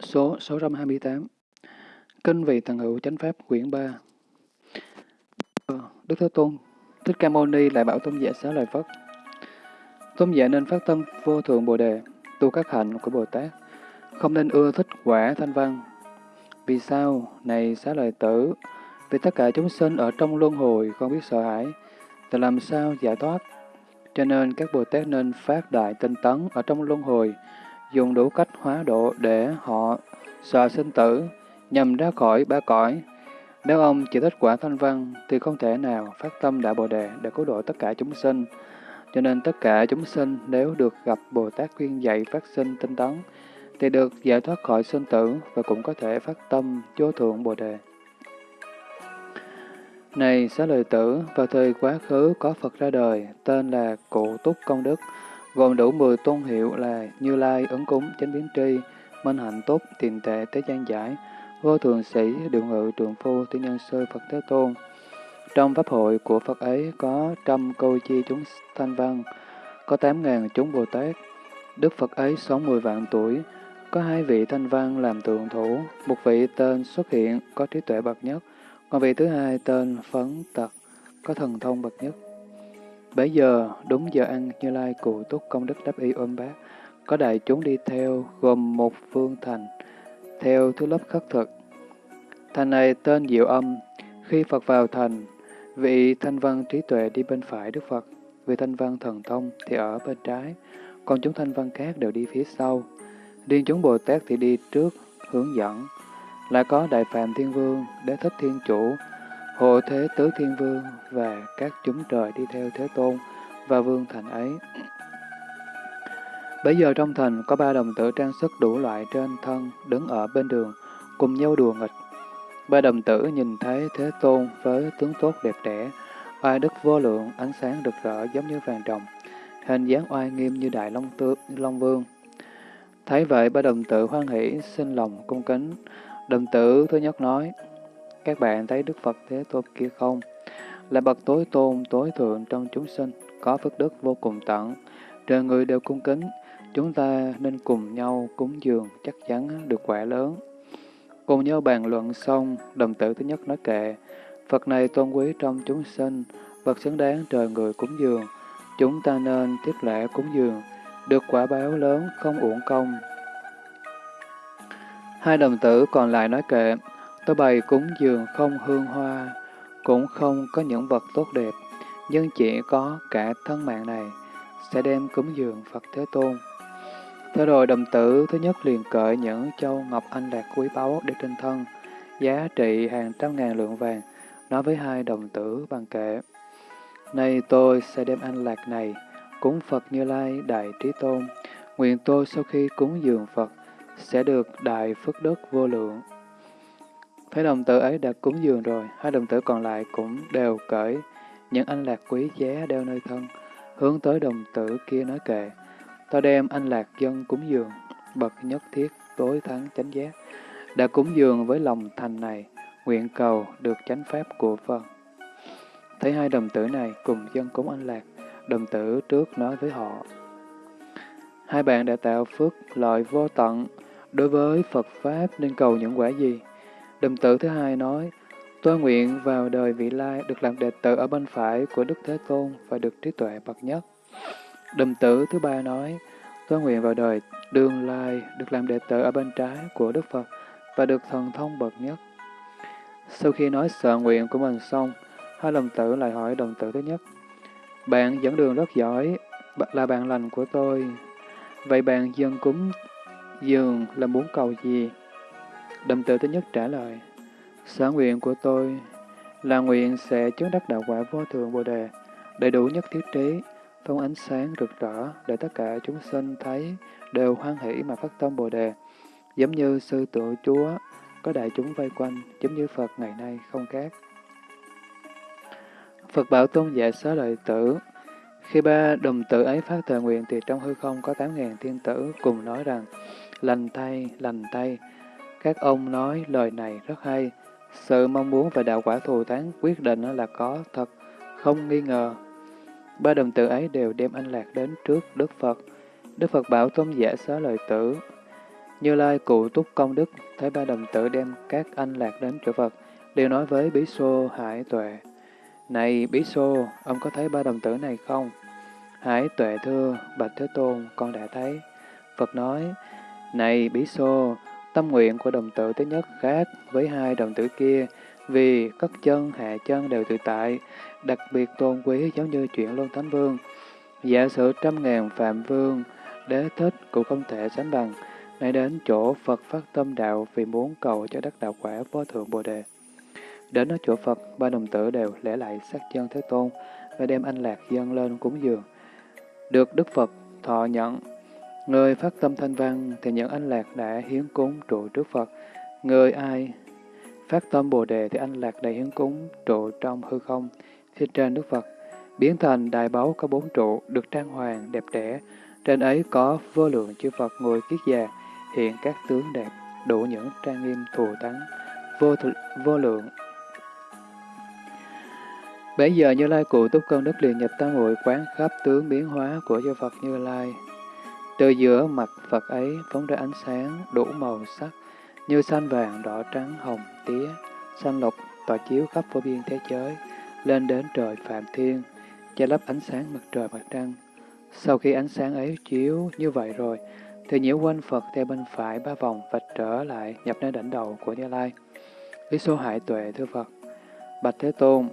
Số 628 Kinh vị thần hữu chánh pháp quyển 3 ờ, Đức Thế Tôn Thích Ca Mâu Ni lại bảo tôn giả xá lời Phất Tôn giả nên phát tâm vô thượng Bồ Đề, tu các hạnh của Bồ Tát, không nên ưa thích quả thanh văn. Vì sao? Này xá lời tử, vì tất cả chúng sinh ở trong luân hồi không biết sợ hãi, thì làm sao giải thoát? Cho nên các Bồ Tát nên phát đại tinh tấn ở trong luân hồi, dùng đủ cách hóa độ để họ sợ sinh tử, nhằm ra khỏi ba cõi. Nếu ông chỉ thích quả thanh văn, thì không thể nào phát tâm đại Bồ Đề để cứu độ tất cả chúng sinh. Cho nên tất cả chúng sinh nếu được gặp Bồ Tát khuyên dạy phát sinh tinh tấn, thì được giải thoát khỏi sinh tử và cũng có thể phát tâm vô thượng Bồ Đề. Này xá lợi tử, vào thời quá khứ có Phật ra đời, tên là Cụ Túc Công Đức, gồm đủ 10 tôn hiệu là Như Lai, Ứng Cúng, Chánh Biến Tri, Minh Hạnh tốt Tiền Tệ, Tế Gian Giải, Vô Thường Sĩ, Điều Ngự, Trường Phu, Tiên Nhân Sư, Phật Thế Tôn. Trong pháp hội của Phật ấy có trăm câu chi chúng thanh văn, có tám ngàn chúng Bồ Tát. Đức Phật ấy sống mười vạn tuổi, có hai vị thanh văn làm tượng thủ, một vị tên xuất hiện có trí tuệ bậc nhất, còn vị thứ hai tên Phấn Tật, có thần thông bậc nhất. Bấy giờ, đúng giờ ăn, Như Lai cụ túc công đức đáp y ôm bác, có đại chúng đi theo, gồm một phương thành, theo thứ lớp khất thực. Thành này tên Diệu Âm, khi Phật vào thành, vị thanh văn trí tuệ đi bên phải Đức Phật, vị thanh văn thần thông thì ở bên trái, còn chúng thanh văn khác đều đi phía sau. điên chúng Bồ Tát thì đi trước, hướng dẫn. Lại có Đại Phạm Thiên Vương, Đế Thích Thiên Chủ, Hộ Thế Tứ Thiên Vương và các chúng trời đi theo Thế Tôn và Vương Thành ấy. Bây giờ trong thành có ba đồng tử trang sức đủ loại trên thân đứng ở bên đường, cùng nhau đùa nghịch. Ba đồng tử nhìn thấy Thế Tôn với tướng tốt đẹp đẽ, oai đức vô lượng, ánh sáng rực rỡ giống như vàng rồng, hình dáng oai nghiêm như đại long, tư, long vương. Thấy vậy ba đồng tử hoan hỷ, xin lòng cung kính. Đồng tử thứ nhất nói, các bạn thấy Đức Phật Thế Tôn kia không? Là bậc tối tôn, tối thượng trong chúng sinh, có phước đức vô cùng tận. Trời người đều cung kính, chúng ta nên cùng nhau cúng dường, chắc chắn được quả lớn. Cùng nhau bàn luận xong, đồng tử thứ nhất nói kệ, Phật này tôn quý trong chúng sinh, vật xứng đáng trời người cúng dường, chúng ta nên tiếp lễ cúng dường, được quả báo lớn không uổng công. Hai đồng tử còn lại nói kệ, tôi bày cúng dường không hương hoa, cũng không có những vật tốt đẹp, nhưng chỉ có cả thân mạng này, sẽ đem cúng dường Phật Thế Tôn. Thế rồi đồng tử thứ nhất liền cởi những châu ngọc anh lạc quý báu để trên thân, giá trị hàng trăm ngàn lượng vàng, nói với hai đồng tử bằng kệ. Nay tôi sẽ đem anh lạc này cúng Phật Như Lai Đại Trí Tôn, nguyện tôi sau khi cúng dường Phật sẽ được đại phước đức vô lượng. Thấy đồng tử ấy đã cúng dường rồi, hai đồng tử còn lại cũng đều cởi những anh lạc quý giá đeo nơi thân, hướng tới đồng tử kia nói kệ. Ta đem anh lạc dân cúng dường, bậc nhất thiết, tối thắng chánh giác, đã cúng dường với lòng thành này, nguyện cầu được chánh pháp của Phật. Thấy hai đồng tử này cùng dân cúng anh lạc, đồng tử trước nói với họ. Hai bạn đã tạo phước lợi vô tận, đối với Phật Pháp nên cầu những quả gì? Đồng tử thứ hai nói, tôi nguyện vào đời vị lai được làm đệ tử ở bên phải của Đức Thế Tôn và được trí tuệ bậc nhất. Đồng tử thứ ba nói, tôi nguyện vào đời đường lai được làm đệ tử ở bên trái của Đức Phật và được thần thông bậc nhất. Sau khi nói sợ nguyện của mình xong, hai đồng tử lại hỏi đồng tử thứ nhất, bạn dẫn đường rất giỏi, là bạn lành của tôi. Vậy bạn dân cúng dường là muốn cầu gì? Đồng tử thứ nhất trả lời, sở nguyện của tôi là nguyện sẽ chứng đắc đạo quả vô thượng Bồ Đề, đầy đủ nhất thiết trí, phong ánh sáng rực rỡ để tất cả chúng sinh thấy đều hoan hỷ mà phát tâm Bồ Đề, giống như sư tự Chúa có đại chúng vây quanh, giống như Phật ngày nay không khác. Phật bảo tôn giả xá lợi tử. Khi ba đồng tử ấy phát thờ nguyện thì trong hư không có tám ngàn thiên tử cùng nói rằng, lành thay, lành thay. Các ông nói lời này rất hay. Sự mong muốn và đạo quả thù thắng quyết định là có thật, không nghi ngờ. Ba đồng tử ấy đều đem anh lạc đến trước Đức Phật. Đức Phật bảo tôn giả xá lời tử. Như Lai cụ túc công đức, thấy ba đồng tử đem các anh lạc đến chỗ Phật, đều nói với Bí Xô Hải Tuệ. Này Bí Xô, ông có thấy ba đồng tử này không? Hải Tuệ thưa, Bạch Thế Tôn, con đã thấy. Phật nói, Này Bí Xô, tâm nguyện của đồng tử thứ nhất khác với hai đồng tử kia, vì cất chân, hạ chân đều tự tại, đặc biệt tôn quý giống như chuyện Luân Thánh Vương. Giả sử trăm ngàn Phạm Vương, đế thích cũng không thể sánh bằng, nay đến chỗ Phật phát tâm đạo vì muốn cầu cho đắc đạo quả vô thượng Bồ Đề. Đến ở chỗ Phật, ba đồng tử đều lễ lại sát chân Thế Tôn và đem anh lạc dâng lên cúng dường. Được Đức Phật thọ nhận, người phát tâm thanh văn thì những anh lạc đã hiến cúng trụ trước Phật. Người ai phát tâm Bồ Đề thì anh lạc đã hiến cúng trụ trong hư không, phía trên Đức Phật. Biến thành đại báu có bốn trụ, được trang hoàng, đẹp đẽ. Trên ấy có vô lượng chư Phật ngồi kiết già, hiện các tướng đẹp, đủ những trang nghiêm thù thắng, vô, vô lượng Bấy giờ Như Lai cụ túc công đức liền nhập tam muội quán khắp tướng biến hóa của chư Phật Như Lai. Từ giữa mặt Phật ấy phóng ra ánh sáng đủ màu sắc, như xanh vàng, đỏ trắng, hồng, tía, xanh lục, tỏa chiếu khắp vô biên thế giới, lên đến trời Phạm Thiên, che lấp ánh sáng mặt trời mặt trăng. Sau khi ánh sáng ấy chiếu như vậy rồi, thì nhiễu quanh Phật theo bên phải ba vòng và trở lại nhập nơi đỉnh đầu của Như Lai. Lý số hại tuệ thưa Phật, Bạch Thế Tôn,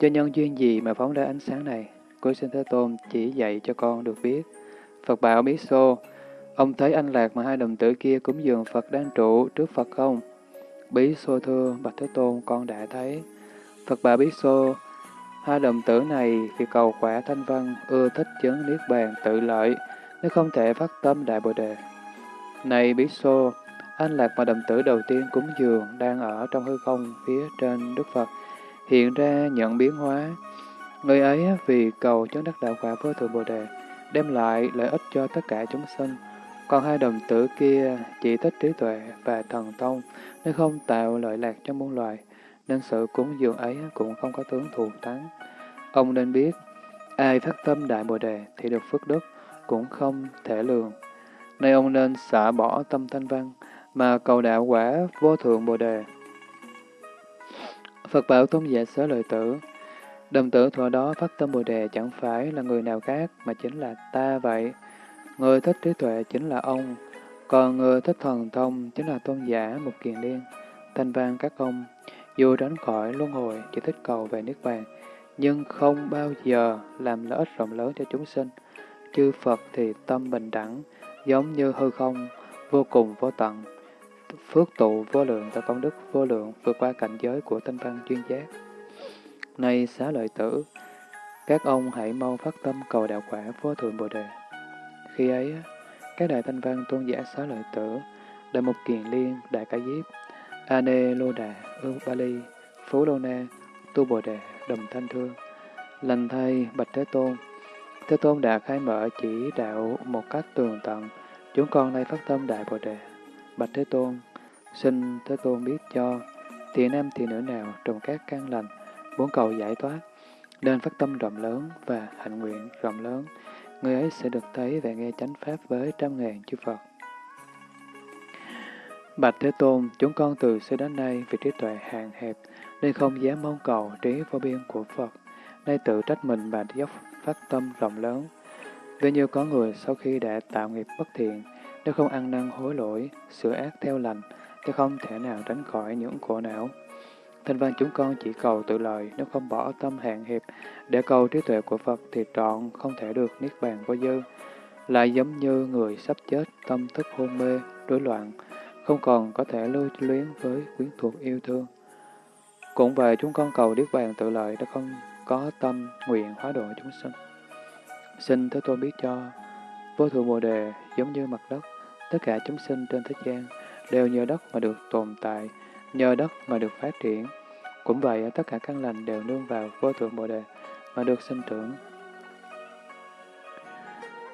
cho nhân duyên gì mà phóng ra ánh sáng này? Cô xin Thế Tôn chỉ dạy cho con được biết. Phật bảo Bí Xô, ông thấy anh lạc mà hai đồng tử kia cúng dường Phật đang trụ trước Phật không? Bí Xô thưa, Bạch Thế Tôn con đã thấy. Phật bảo Bí Xô, hai đồng tử này vì cầu quả thanh văn, ưa thích chứng niết bàn tự lợi, nếu không thể phát tâm đại bồ đề. Này Bí Xô, anh lạc mà đồng tử đầu tiên cúng dường đang ở trong hư không phía trên Đức Phật, hiện ra nhận biến hóa. Người ấy vì cầu chứng đắc đạo quả với thượng Bồ Đề, đem lại lợi ích cho tất cả chúng sinh. Còn hai đồng tử kia chỉ thích trí tuệ và thần thông, nên không tạo lợi lạc cho muôn loài, nên sự cúng dường ấy cũng không có tướng thù thắng. Ông nên biết, ai phát tâm đại Bồ Đề thì được phước đức, cũng không thể lường. Nay ông nên xả bỏ tâm thanh văn, mà cầu đạo quả vô thượng Bồ Đề. Phật bảo tôn giả xớ lợi tử. Đồng tử thuở đó phát tâm Bồ Đề chẳng phải là người nào khác mà chính là ta vậy. Người thích trí tuệ chính là ông, còn người thích thần thông chính là tôn giả một kiền liên. Thanh vang các ông, dù tránh khỏi luân hồi chỉ thích cầu về Niết Bàn, nhưng không bao giờ làm lợi ích rộng lớn cho chúng sinh. Chư Phật thì tâm bình đẳng, giống như hư không, vô cùng vô tận, phước tụ vô lượng và công đức vô lượng vượt qua cảnh giới của thanh văn chuyên giác nay xá lợi tử, các ông hãy mau phát tâm cầu đạo quả vô thượng Bồ Đề. Khi ấy, các đại thanh văn tôn giả xá lợi tử, đại mục kiền liên, đại ca diếp, Ane Lô Đà, Ương Ba Ly, Phú Lô Na, Tu Bồ Đề, Đồng Thanh Thương, lành thay Bạch Thế Tôn. Thế Tôn đã khai mở chỉ đạo một cách tường tận, chúng con nay phát tâm Đại Bồ Đề. Bạch Thế Tôn, xin Thế Tôn biết cho, thì nam thì nữ nào trong các căn lành, bốn cầu giải thoát, nên phát tâm rộng lớn và hạnh nguyện rộng lớn, người ấy sẽ được thấy và nghe chánh pháp với trăm ngàn chư Phật. Bạch Thế Tôn, chúng con từ xưa đến nay vì trí tuệ hạn hẹp, nên không dám mong cầu trí vô biên của Phật, nay tự trách mình và dốc phát tâm rộng lớn. Vì như có người sau khi đã tạo nghiệp bất thiện, nếu không ăn năn hối lỗi, sửa ác theo lành, thì không thể nào tránh khỏi những khổ não. Thanh văn chúng con chỉ cầu tự lợi, nếu không bỏ tâm hạn hiệp để cầu trí tuệ của Phật thì trọn không thể được niết bàn vô dư. Lại giống như người sắp chết, tâm thức hôn mê, rối loạn, không còn có thể lưu luyến với quyến thuộc yêu thương. Cũng vậy chúng con cầu niết bàn tự lợi đã không có tâm nguyện hóa độ chúng sinh. Xin Thế Tôn biết cho, vô thượng Bồ Đề giống như mặt đất, tất cả chúng sinh trên thế gian đều nhờ đất mà được tồn tại, nhờ đất mà được phát triển. Cũng vậy, tất cả căn lành đều nương vào vô thượng Bồ Đề mà được sinh trưởng.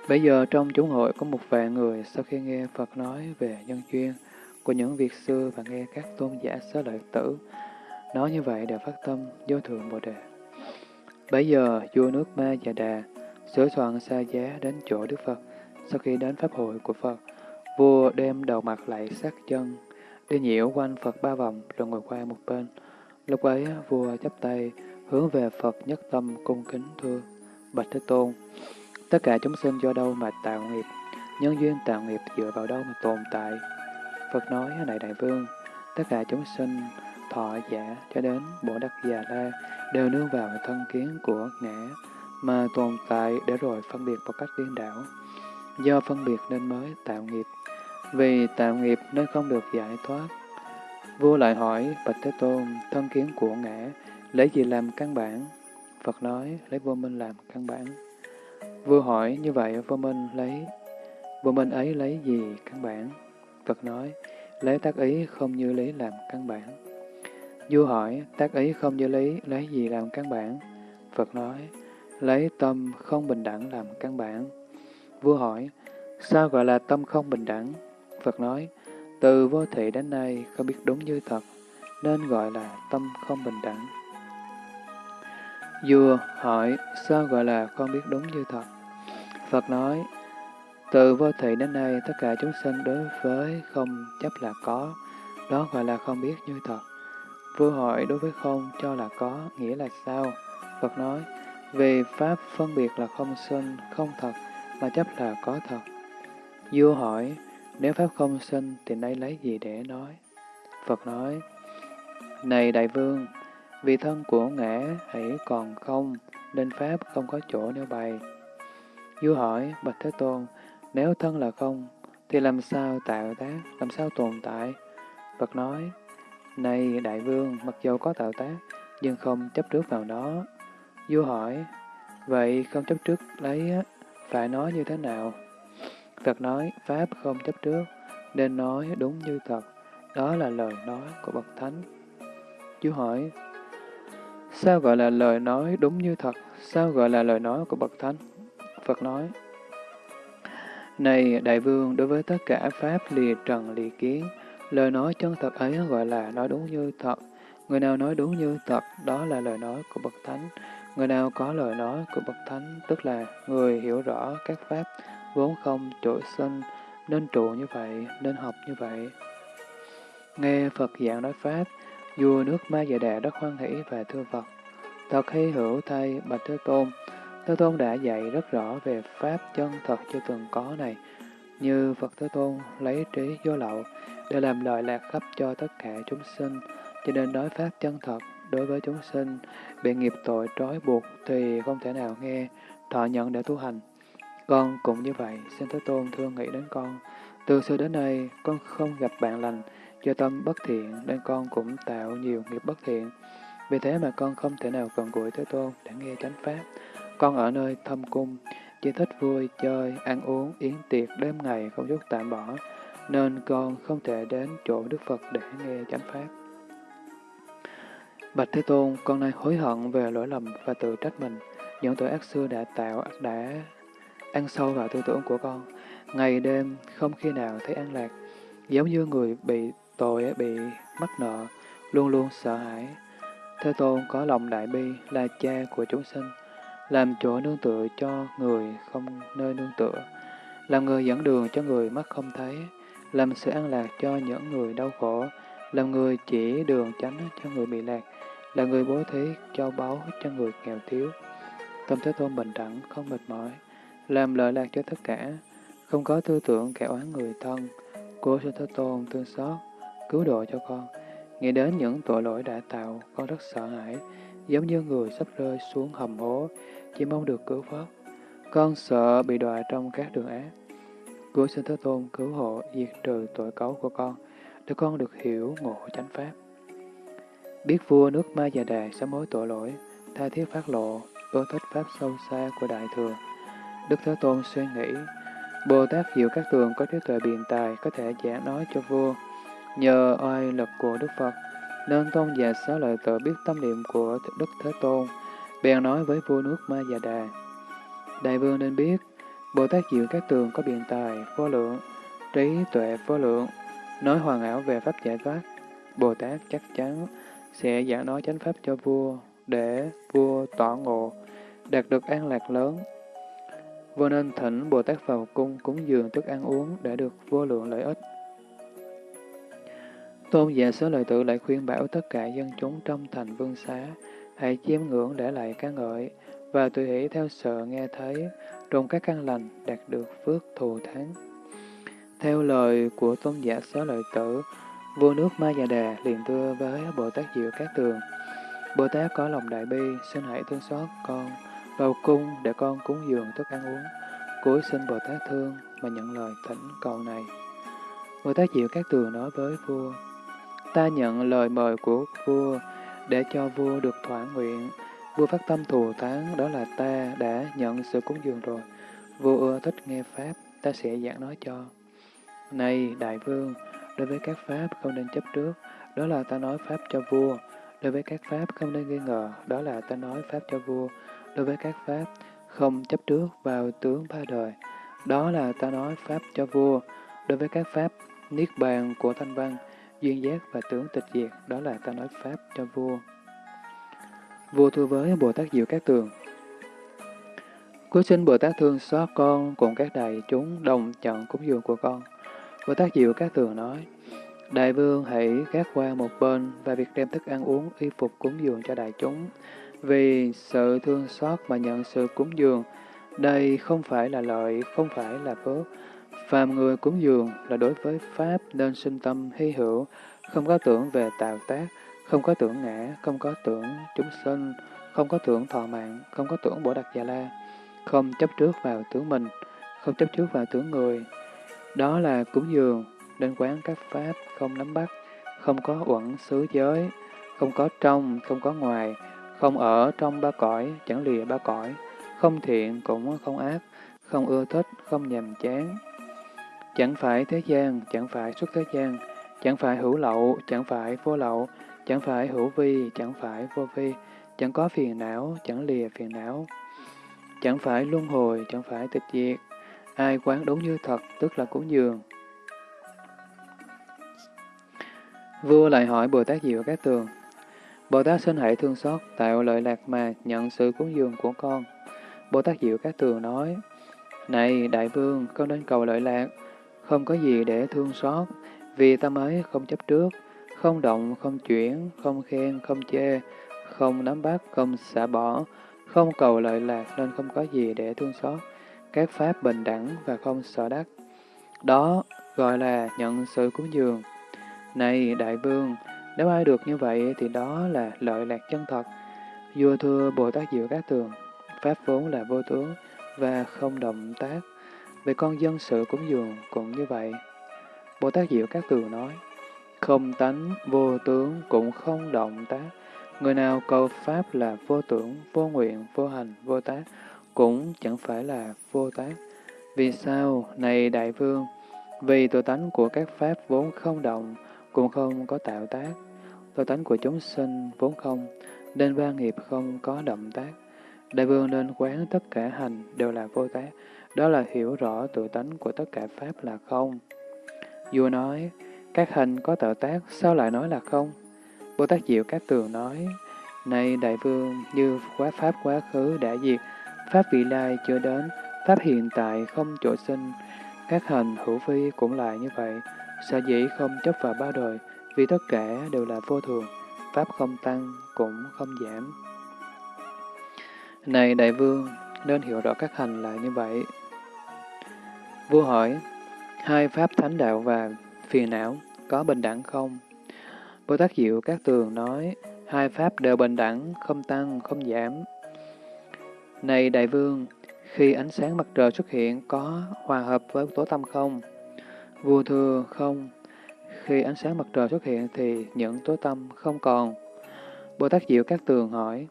Bây giờ trong chúng hội có một vài người sau khi nghe Phật nói về nhân duyên của những việc xưa và nghe các tôn giả xá lợi tử nói như vậy đều phát tâm vô thượng Bồ Đề. Bây giờ vua nước Ma Già Đà sửa soạn xa giá đến chỗ Đức Phật sau khi đến Pháp hội của Phật Vua đem đầu mặt lại sát chân, đi nhiễu quanh Phật ba vòng rồi ngồi qua một bên. Lúc ấy, vua chắp tay, hướng về Phật nhất tâm cung kính thưa. Bạch Thế Tôn, tất cả chúng sinh do đâu mà tạo nghiệp, nhân duyên tạo nghiệp dựa vào đâu mà tồn tại. Phật nói, này đại vương, tất cả chúng sinh thọ giả cho đến Bồ Đắc Già La đều nương vào thân kiến của ngã mà tồn tại để rồi phân biệt một cách điên đảo. Do phân biệt nên mới tạo nghiệp, vì tạo nghiệp nên không được giải thoát. Vua lại hỏi Bạch Thế Tôn, thân kiến của ngã lấy gì làm căn bản? Phật nói, lấy vô minh làm căn bản. Vua hỏi, như vậy vô minh lấy vô minh ấy lấy gì căn bản? Phật nói, lấy tác ý không như lý làm căn bản. Vua hỏi, tác ý không như lý lấy gì làm căn bản? Phật nói, lấy tâm không bình đẳng làm căn bản. Vua hỏi, sao gọi là tâm không bình đẳng? Phật nói, từ vô thị đến nay không biết đúng như thật, nên gọi là tâm không bình đẳng. Vua hỏi, sao gọi là không biết đúng như thật? Phật nói, từ vô thị đến nay tất cả chúng sinh đối với không chấp là có, đó gọi là không biết như thật. Vua hỏi đối với không cho là có, nghĩa là sao? Phật nói, vì Pháp phân biệt là không sinh, không thật, mà chấp là có thật. Vua hỏi, nếu Pháp không sinh thì nay lấy gì để nói? Phật nói, Này Đại Vương, vì thân của ngã hãy còn không, nên Pháp không có chỗ nêu bày. Vua hỏi, Bạch Thế Tôn, nếu thân là không, thì làm sao tạo tác, làm sao tồn tại? Phật nói, Này Đại Vương, mặc dù có tạo tác, nhưng không chấp trước vào nó. Vua hỏi, vậy không chấp trước lấy phải nói như thế nào? Phật nói, Pháp không chấp trước, nên nói đúng như thật. Đó là lời nói của Bậc Thánh. Chú hỏi, sao gọi là lời nói đúng như thật? Sao gọi là lời nói của Bậc Thánh? Phật nói, Này Đại Vương, đối với tất cả Pháp lìa trần lìa kiến, lời nói chân thật ấy gọi là nói đúng như thật. Người nào nói đúng như thật, đó là lời nói của Bậc Thánh. Người nào có lời nói của Bậc Thánh, tức là người hiểu rõ các Pháp, vốn không trỗi sinh, nên trụ như vậy, nên học như vậy. Nghe Phật giảng nói Pháp, vua nước Ma Dạ Đà rất hoan hỷ và thưa Phật. Thật hy hữu thay Bạch Thế Tôn, Thế Tôn đã dạy rất rõ về Pháp chân thật chưa từng có này, như Phật Thế Tôn lấy trí vô lậu để làm lợi lạc khắp cho tất cả chúng sinh, cho nên nói Pháp chân thật đối với chúng sinh bị nghiệp tội trói buộc thì không thể nào nghe, thọ nhận để tu hành. Con cũng như vậy, xin Thế Tôn thương nghĩ đến con. Từ xưa đến nay, con không gặp bạn lành, do tâm bất thiện nên con cũng tạo nhiều nghiệp bất thiện. Vì thế mà con không thể nào gần gũi Thế Tôn để nghe chánh Pháp. Con ở nơi thâm cung, chỉ thích vui, chơi, ăn uống, yến tiệc đêm ngày không chút tạm bỏ, nên con không thể đến chỗ Đức Phật để nghe chánh Pháp. Bạch Thế Tôn, con nay hối hận về lỗi lầm và tự trách mình. Những tội ác xưa đã tạo, đã ăn sâu vào tư tưởng của con. Ngày đêm không khi nào thấy an lạc, giống như người bị tội, bị mắc nợ, luôn luôn sợ hãi. Thế Tôn có lòng đại bi là cha của chúng sinh, làm chỗ nương tựa cho người không nơi nương tựa, làm người dẫn đường cho người mắt không thấy, làm sự an lạc cho những người đau khổ, làm người chỉ đường tránh cho người bị lạc, là người bố thí cho báu cho người nghèo thiếu. Tâm Thế Tôn bình đẳng, không mệt mỏi, làm lợi lạc cho tất cả, không có tư tưởng kẻ oán người thân. Của sư Thế Tôn thương xót, cứu độ cho con. Nghĩ đến những tội lỗi đã tạo, con rất sợ hãi, giống như người sắp rơi xuống hầm hố, chỉ mong được cứu vớt. Con sợ bị đọa trong các đường ác. Cứu xin Thế Tôn cứu hộ, diệt trừ tội cấu của con, để con được hiểu ngộ chánh pháp. Biết vua nước Ma Già Đà sám mối tội lỗi, tha thiết phát lộ, ưa thích pháp sâu xa của Đại Thừa. Đức Thế Tôn suy nghĩ, Bồ Tát Diệu Các Tường có trí tuệ biện tài có thể giảng nói cho vua. Nhờ oai lực của Đức Phật, nên tôn giả xá lợi tự biết tâm niệm của Đức Thế Tôn, bèn nói với vua nước Ma Già Đà. Đại vương nên biết, Bồ Tát Diệu Các Tường có biện tài, vô lượng, trí tuệ vô lượng, nói hoàn ảo về pháp giải thoát. Bồ Tát chắc chắn sẽ giảng nói chánh pháp cho vua, để vua tỏ ngộ, đạt được an lạc lớn. Vua nên thỉnh Bồ Tát vào cung cúng dường thức ăn uống để được vô lượng lợi ích. Tôn giả sớ lợi tự lại khuyên bảo tất cả dân chúng trong thành vương xá, hãy chiêm ngưỡng để lại ca ngợi, và tùy hỷ theo sợ nghe thấy, trong các căn lành đạt được phước thù thắng. Theo lời của tôn giả sớ lợi tử, vua nước Ma Già Đà liền thưa với Bồ Tát Diệu Cát Tường, Bồ Tát có lòng đại bi, xin hãy thương xót con, vào cung để con cúng dường thức ăn uống, cúi xin Bồ Tát thương mà nhận lời thỉnh cầu này. Bồ Tát Diệu Cát Tường nói với vua, ta nhận lời mời của vua để cho vua được thỏa nguyện. Vua phát tâm thù thắng, đó là ta đã nhận sự cúng dường rồi. Vua ưa thích nghe Pháp, ta sẽ giảng nói cho. Này Đại Vương, đối với các Pháp không nên chấp trước, đó là ta nói Pháp cho vua. Đối với các Pháp không nên nghi ngờ, đó là ta nói Pháp cho vua. Đối với các Pháp không chấp trước vào tướng ba đời, đó là ta nói Pháp cho vua. Đối với các Pháp Niết Bàn của Thanh Văn, duyên giác và tướng tịch diệt, đó là ta nói Pháp cho vua. Vua thưa với Bồ Tát Diệu Các Tường, Cuối xin Bồ Tát thương xót con cùng các đại chúng đồng chọn cúng dường của con. Bồ Tát Diệu Các Tường nói, Đại vương hãy gác qua một bên và việc đem thức ăn uống y phục cúng dường cho đại chúng. Vì sự thương xót mà nhận sự cúng dường, đây không phải là lợi, không phải là phước, Phàm người cúng dường là đối với Pháp nên sinh tâm hy hữu, không có tưởng về tạo tác, không có tưởng ngã, không có tưởng chúng sinh, không có tưởng thọ mạng, không có tưởng bổ đặc già la, không chấp trước vào tướng mình, không chấp trước vào tướng người. Đó là cúng dường, nên quán các Pháp không nắm bắt, không có uẩn xứ giới, không có trong, không có ngoài, không ở trong ba cõi, chẳng lìa ba cõi, không thiện cũng không ác, không ưa thích, không nhàm chán, Chẳng phải thế gian, chẳng phải xuất thế gian, chẳng phải hữu lậu, chẳng phải vô lậu, chẳng phải hữu vi, chẳng phải vô vi, chẳng có phiền não, chẳng lìa phiền não, chẳng phải luân hồi, chẳng phải tịch diệt. Ai quán đúng như thật, tức là cúng dường. Vua lại hỏi Bồ Tát Diệu Các Tường, Bồ Tát xin hãy thương xót, tạo lợi lạc mà nhận sự cúng dường của con. Bồ Tát Diệu Các Tường nói, Này Đại Vương, con nên cầu lợi lạc, không có gì để thương xót, vì tâm ấy không chấp trước, không động, không chuyển, không khen, không chê, không nắm bắt, không xả bỏ, không cầu lợi lạc nên không có gì để thương xót. Các pháp bình đẳng và không sợ đắc. Đó gọi là nhận sự cúng dường. Này đại vương, nếu ai được như vậy thì đó là lợi lạc chân thật. Vua thưa Bồ Tát Diệu Các Tường, Pháp vốn là vô tướng và không động tác. Về con dân sự cúng dường cũng như vậy. Bồ Tát Diệu Các Tường nói, không tánh, vô tướng, cũng không động tác. Người nào cầu Pháp là vô tưởng, vô nguyện, vô hành, vô tác, cũng chẳng phải là vô tác. Vì sao, này Đại Vương? Vì tự tánh của các Pháp vốn không động, cũng không có tạo tác. Tự tánh của chúng sinh vốn không, nên ba nghiệp không có động tác. Đại Vương nên quán tất cả hành đều là vô tác, đó là hiểu rõ tự tánh của tất cả Pháp là không. Vua nói, các hành có tạo tác, sao lại nói là không? Bồ Tát Diệu Các Tường nói, Này Đại Vương, như quá Pháp quá khứ đã diệt, Pháp vị lai chưa đến, Pháp hiện tại không chỗ sinh, các hành hữu vi cũng lại như vậy, sở dĩ không chấp vào ba đời, vì tất cả đều là vô thường, Pháp không tăng, cũng không giảm. Này Đại Vương, nên hiểu rõ các hành là như vậy, Vua hỏi, hai pháp thánh đạo và phiền não có bình đẳng không? Bồ Tát Diệu Các Tường nói, hai pháp đều bình đẳng, không tăng, không giảm. Này Đại Vương, khi ánh sáng mặt trời xuất hiện có hòa hợp với tố tâm không? Vua thưa không. Khi ánh sáng mặt trời xuất hiện thì những tối tâm không còn. Bồ Tát Diệu Các Tường hỏi,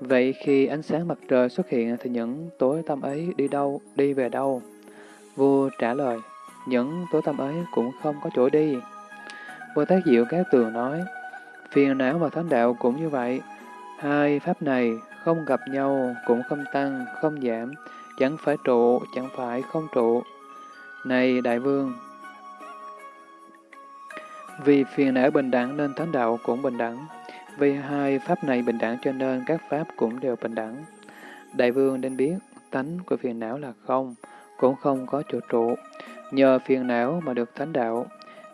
Vậy khi ánh sáng mặt trời xuất hiện thì những tối tâm ấy đi đâu, đi về đâu? Vua trả lời, những tối tâm ấy cũng không có chỗ đi. Bồ Tát Diệu Các Tường nói, phiền não và thánh đạo cũng như vậy. Hai pháp này không gặp nhau, cũng không tăng, không giảm, chẳng phải trụ, chẳng phải không trụ. Này Đại Vương, vì phiền não bình đẳng nên thánh đạo cũng bình đẳng. Vì hai pháp này bình đẳng cho nên các pháp cũng đều bình đẳng. Đại Vương nên biết, tánh của phiền não là không, cũng không có chỗ trụ. Nhờ phiền não mà được thánh đạo,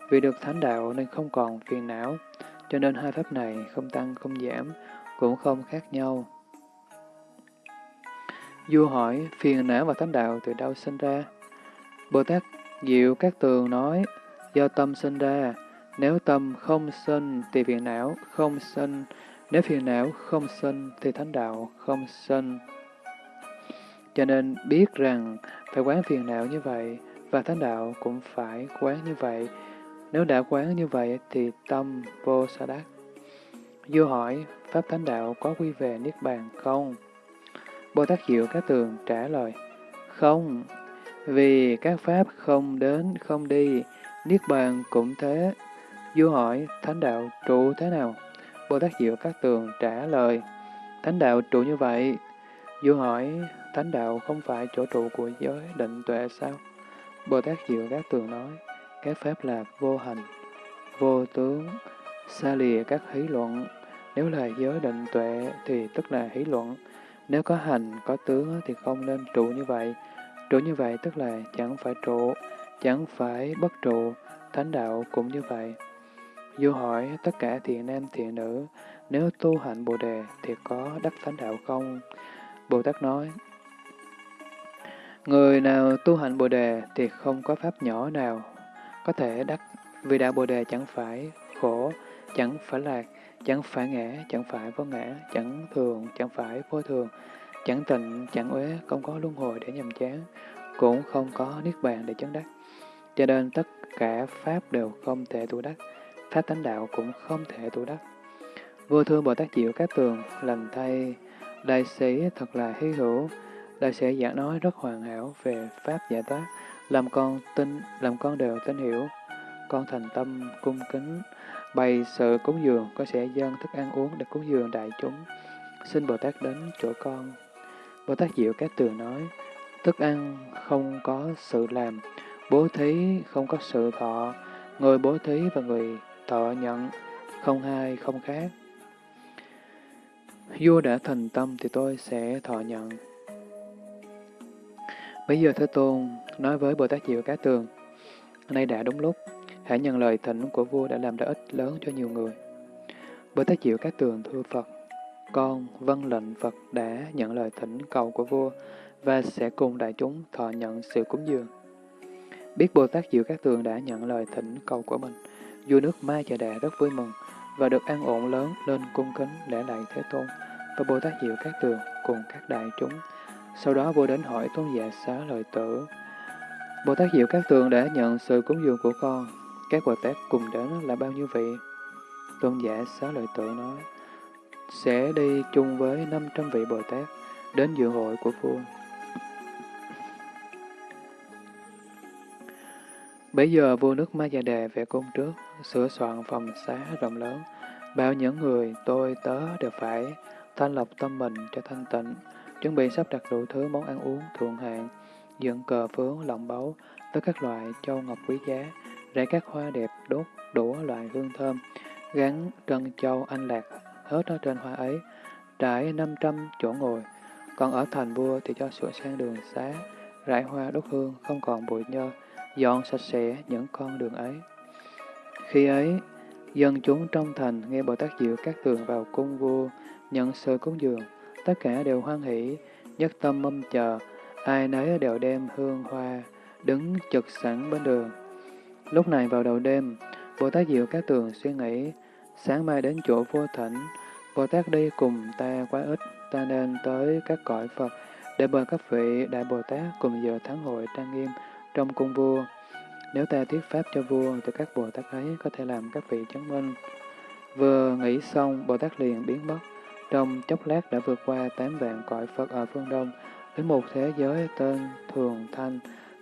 vì được thánh đạo nên không còn phiền não, cho nên hai pháp này không tăng không giảm, cũng không khác nhau. Vua hỏi, phiền não và thánh đạo từ đâu sinh ra? Bồ Tát Diệu Các Tường nói, do tâm sinh ra, nếu tâm không sân thì phiền não không sân nếu phiền não không sân thì thánh đạo không sân Cho nên biết rằng phải quán phiền não như vậy, và thánh đạo cũng phải quán như vậy. Nếu đã quán như vậy thì tâm vô sa đắc. Vua hỏi, Pháp thánh đạo có quy về Niết Bàn không? Bồ Tát Diệu Các Tường trả lời, không, vì các Pháp không đến, không đi, Niết Bàn cũng thế. Vua hỏi, Thánh đạo trụ thế nào? Bồ Tát Diệu Các Tường trả lời, Thánh đạo trụ như vậy. Vua hỏi, Thánh đạo không phải chỗ trụ của giới định tuệ sao? Bồ Tát Diệu Các Tường nói, các Pháp là vô hành, vô tướng, xa lìa các hí luận. Nếu là giới định tuệ thì tức là hí luận. Nếu có hành, có tướng thì không nên trụ như vậy. Trụ như vậy tức là chẳng phải trụ, chẳng phải bất trụ, thánh đạo cũng như vậy. Vua hỏi tất cả thiện nam thiện nữ, nếu tu hạnh Bồ Đề thì có đắc thánh đạo không? Bồ Tát nói, Người nào tu hạnh Bồ Đề thì không có pháp nhỏ nào có thể đắc, vì đạo Bồ Đề chẳng phải khổ, chẳng phải lạc, chẳng phải ngã, chẳng phải vô ngã, chẳng thường, chẳng phải vô thường, chẳng tịnh, chẳng uế, không có luân hồi để nhầm chán, cũng không có niết bàn để chấn đắc. Cho nên tất cả Pháp đều không thể tu đắc, Pháp tánh đạo cũng không thể tu đắc. Vô thương Bồ Tát Diệu Các Tường, lành thay, đại sĩ thật là hy hữu, đại sĩ giảng nói rất hoàn hảo về Pháp giải thoát, làm con tin, làm con đều tin hiểu. Con thành tâm, cung kính, bày sự cúng dường, con sẽ dâng thức ăn uống để cúng dường đại chúng. Xin Bồ Tát đến chỗ con. Bồ Tát Diệu Các Tường nói, thức ăn không có sự làm, bố thí không có sự thọ, người bố thí và người thọ nhận, không hai không khác. Vua đã thành tâm thì tôi sẽ thọ nhận. Bây giờ Thế Tôn nói với Bồ Tát Diệu Cá Tường, nay đã đúng lúc, hãy nhận lời thỉnh của vua đã làm lợi ích lớn cho nhiều người. Bồ Tát Diệu Cá Tường thưa Phật, con vâng lệnh Phật đã nhận lời thỉnh cầu của vua và sẽ cùng đại chúng thọ nhận sự cúng dường. Biết Bồ Tát Diệu Các Tường đã nhận lời thỉnh cầu của mình, vua nước Ma Chà Đà rất vui mừng và được an ổn lớn lên cung kính lễ lại Thế Tôn và Bồ Tát Diệu Các Tường cùng các đại chúng. Sau đó vua đến hỏi tôn giả xá lợi tử. Bồ Tát Diệu Các Tường đã nhận sự cúng dường của con. Các Bồ Tát cùng đến là bao nhiêu vị? Tôn giả xá lợi tử nói, sẽ đi chung với 500 vị Bồ Tát đến dự hội của vua. Bây giờ vua nước Ma Già Đề về cung trước, sửa soạn phòng xá rộng lớn. bảo những người tôi tớ đều phải thanh lọc tâm mình cho thanh tịnh, chuẩn bị sắp đặt đủ thứ món ăn uống thượng hạng, dựng cờ phướng, lộng báu với các loại châu ngọc quý giá, rải các hoa đẹp đốt đủ loại hương thơm, gắn trân châu anh lạc hết ở trên hoa ấy, trải 500 chỗ ngồi. Còn ở thành vua thì cho sửa sang đường xá, rải hoa đốt hương, không còn bụi nhơ, dọn sạch sẽ những con đường ấy. Khi ấy, dân chúng trong thành nghe Bồ Tát Diệu các tường vào cung vua, nhận sự cúng dường, tất cả đều hoan hỷ, nhất tâm mâm chờ, ai nấy đều đem hương hoa, đứng trực sẵn bên đường. Lúc này vào đầu đêm, Bồ Tát Diệu các tường suy nghĩ, sáng mai đến chỗ vua thỉnh, Bồ Tát đi cùng ta quá ít, ta nên tới các cõi Phật, để mời các vị Đại Bồ Tát cùng giờ tháng hội trang nghiêm trong cung vua. Nếu ta thuyết pháp cho vua, thì các Bồ Tát ấy có thể làm các vị chứng minh. Vừa nghĩ xong, Bồ Tát liền biến mất. Trong chốc lát đã vượt qua tám vạn cõi Phật ở phương Đông, đến một thế giới tên Thường Thanh.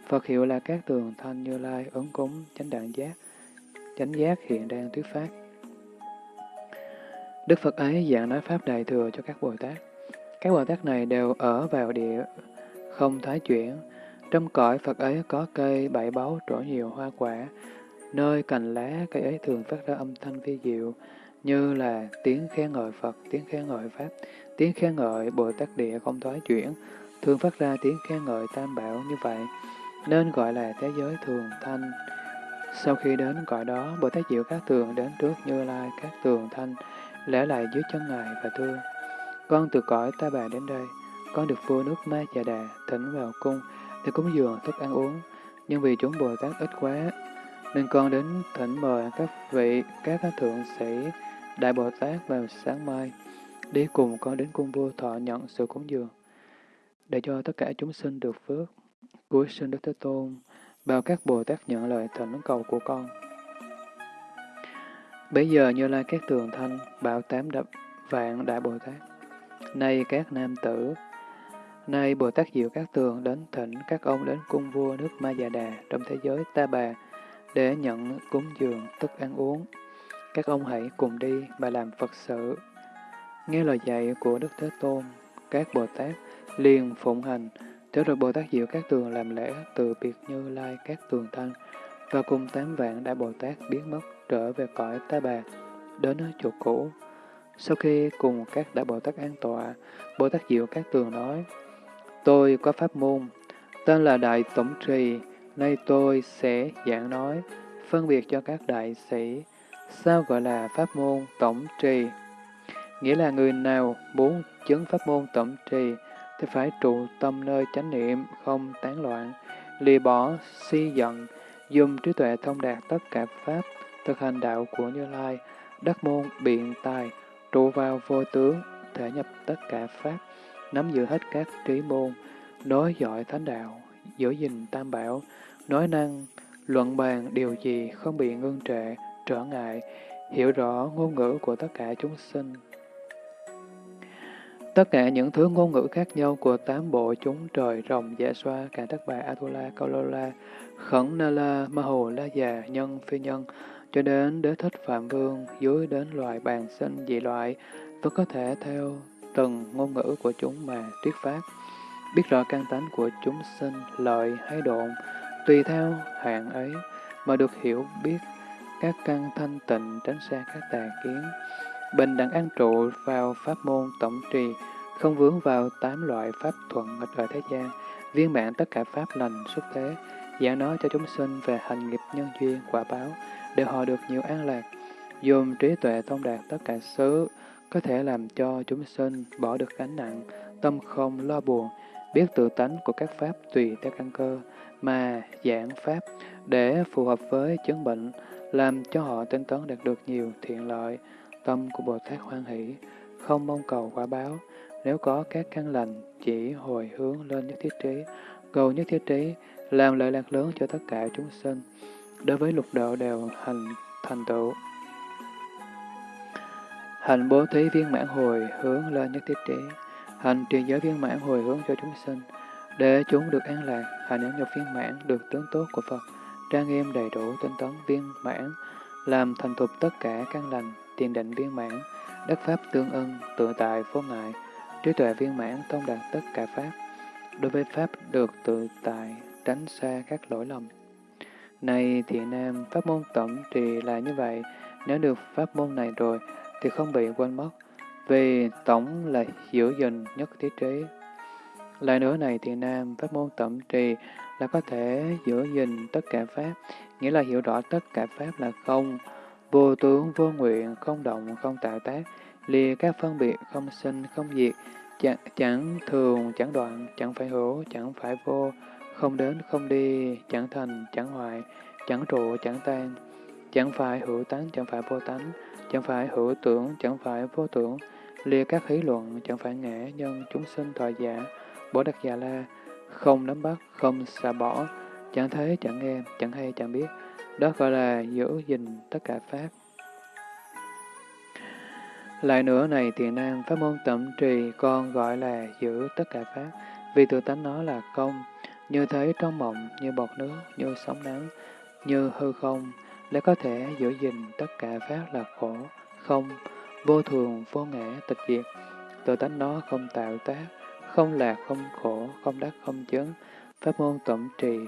Phật hiệu là các Thường Thanh Như Lai, ứng cúng, chánh đạn giác. Chánh giác hiện đang thuyết pháp. Đức Phật ấy dạng nói Pháp Đại Thừa cho các Bồ Tát. Các Bồ Tát này đều ở vào địa không thái chuyển. Trong cõi Phật ấy có cây bảy báu trổ nhiều hoa quả, nơi cành lá cây ấy thường phát ra âm thanh vi diệu, như là tiếng khen ngợi Phật, tiếng khen ngợi Pháp, tiếng khen ngợi Bồ Tát Địa không thoái chuyển, thường phát ra tiếng khen ngợi tam bảo như vậy, nên gọi là thế giới thường thanh. Sau khi đến cõi đó, Bồ Tát Diệu Các Tường đến trước Như Lai Các Tường Thanh, lễ lại dưới chân Ngài và thưa, Con từ cõi ta bà đến đây, con được vua nước Ma Chà Đà thỉnh vào cung để cúng dường thức ăn uống, nhưng vì chúng Bồ Tát ít quá, nên con đến thỉnh mời các vị, các thượng sĩ, Đại Bồ Tát vào sáng mai, đi cùng con đến cung vua thọ nhận sự cúng dường, để cho tất cả chúng sinh được phước. Cuối sinh Đức Thế Tôn, bao các Bồ Tát nhận lời thỉnh cầu của con. Bây giờ Như Lai các tường thanh, bảo tám đập vạn Đại Bồ Tát. Nay các nam tử, nay Bồ Tát Diệu các tường đến thỉnh các ông đến cung vua nước Ma Già Đà trong thế giới Ta Bà, để nhận cúng dường thức ăn uống. Các ông hãy cùng đi mà làm Phật sự. Nghe lời dạy của Đức Thế Tôn, các Bồ Tát liền phụng hành, Thế rồi Bồ Tát Diệu các tường làm lễ từ biệt như lai các tường thanh, và cùng tám vạn đại Bồ Tát biến mất trở về cõi ta bà, đến chỗ cũ. Sau khi cùng các đại Bồ Tát an tọa, Bồ Tát Diệu các tường nói, Tôi có pháp môn, tên là Đại Tổng Trì, nay tôi sẽ giảng nói, phân biệt cho các đại sĩ, sao gọi là pháp môn tổng trì. Nghĩa là người nào muốn chứng pháp môn tổng trì, thì phải trụ tâm nơi chánh niệm, không tán loạn, lìa bỏ si giận, dùng trí tuệ thông đạt tất cả pháp, thực hành đạo của Như Lai, đắc môn biện tài, trụ vào vô tướng, thể nhập tất cả pháp, nắm giữ hết các trí môn, nói giỏi thánh đạo, giữ gìn tam bảo, nói năng, luận bàn điều gì không bị ngưng trệ, trở ngại, hiểu rõ ngôn ngữ của tất cả chúng sinh, Tất cả những thứ ngôn ngữ khác nhau của tám bộ chúng trời, rồng, dạ xoa, cả tất bà, Atula, Kaulola, Khẩn, Nala, Ma La Già, Nhân, Phi Nhân, cho đến đế thích Phạm Vương, dưới đến loài bàn sinh dị loại, tôi có thể theo từng ngôn ngữ của chúng mà thuyết pháp. Biết rõ căn tánh của chúng sinh, lợi hay độn, tùy theo hạng ấy mà được hiểu biết các căn thanh tịnh tránh xa các tà kiến. Bình đẳng an trụ vào pháp môn tổng trì, không vướng vào tám loại pháp thuận nghịch ở thế gian, viên mãn tất cả pháp lành xuất thế, giảng nói cho chúng sinh về hành nghiệp nhân duyên quả báo, để họ được nhiều an lạc, dùng trí tuệ thông đạt tất cả xứ, có thể làm cho chúng sinh bỏ được gánh nặng, tâm không lo buồn, biết tự tánh của các pháp tùy theo căn cơ, mà giảng pháp để phù hợp với chứng bệnh, làm cho họ tinh tấn đạt được nhiều thiện lợi, Tâm của Bồ Tát hoan hỷ, không mong cầu quả báo, nếu có các căn lành, chỉ hồi hướng lên nhất thiết trí, cầu nhất thiết trí, làm lợi lạc lớn cho tất cả chúng sinh. Đối với lục độ đều hành thành tựu. Hành bố thí viên mãn hồi hướng lên nhất thiết trí, hành truyền giới viên mãn hồi hướng cho chúng sinh, để chúng được an lạc, hành nhẫn nhục viên mãn được tướng tốt của Phật, trang nghiêm đầy đủ tinh tấn viên mãn, làm thành thục tất cả căn lành, tiền định viên mãn, đất pháp tương ưng, tự tại vô ngại, trí tuệ viên mãn thông đạt tất cả pháp. Đối với pháp được tự tại, tránh xa các lỗi lầm. Này thiện nam, pháp môn tổng trì là như vậy, nếu được pháp môn này rồi thì không bị quên mất, vì tổng là giữ gìn nhất thiết trí. Lại nữa này thì nam, pháp môn tẩm trì là có thể giữ gìn tất cả pháp, nghĩa là hiểu rõ tất cả pháp là không, vô tướng, vô nguyện, không động, không tạo tác, lìa các phân biệt, không sinh, không diệt, chẳng, chẳng thường, chẳng đoạn, chẳng phải hữu, chẳng phải vô, không đến, không đi, chẳng thành, chẳng hoại, chẳng trụ, chẳng tan, chẳng phải hữu tánh, chẳng phải vô tánh, chẳng phải hữu tưởng, chẳng phải vô tưởng, lìa các khí luận, chẳng phải ngã, nhân, chúng sinh, thọ giả, bồ đặc già la, không nắm bắt, không xả bỏ, chẳng thấy, chẳng nghe, chẳng hay, chẳng biết, đó gọi là giữ gìn tất cả Pháp. Lại nữa này tiền nam, pháp môn tẩm trì con gọi là giữ tất cả Pháp, vì tự tánh nó là công, như thế trong mộng, như bọt nước, như sóng nắng, như hư không, để có thể giữ gìn tất cả Pháp là khổ, không, vô thường, vô ngã, tịch diệt. Tự tánh nó không tạo tác, không lạc, không khổ, không đắc, không chứng. Pháp môn tổng trì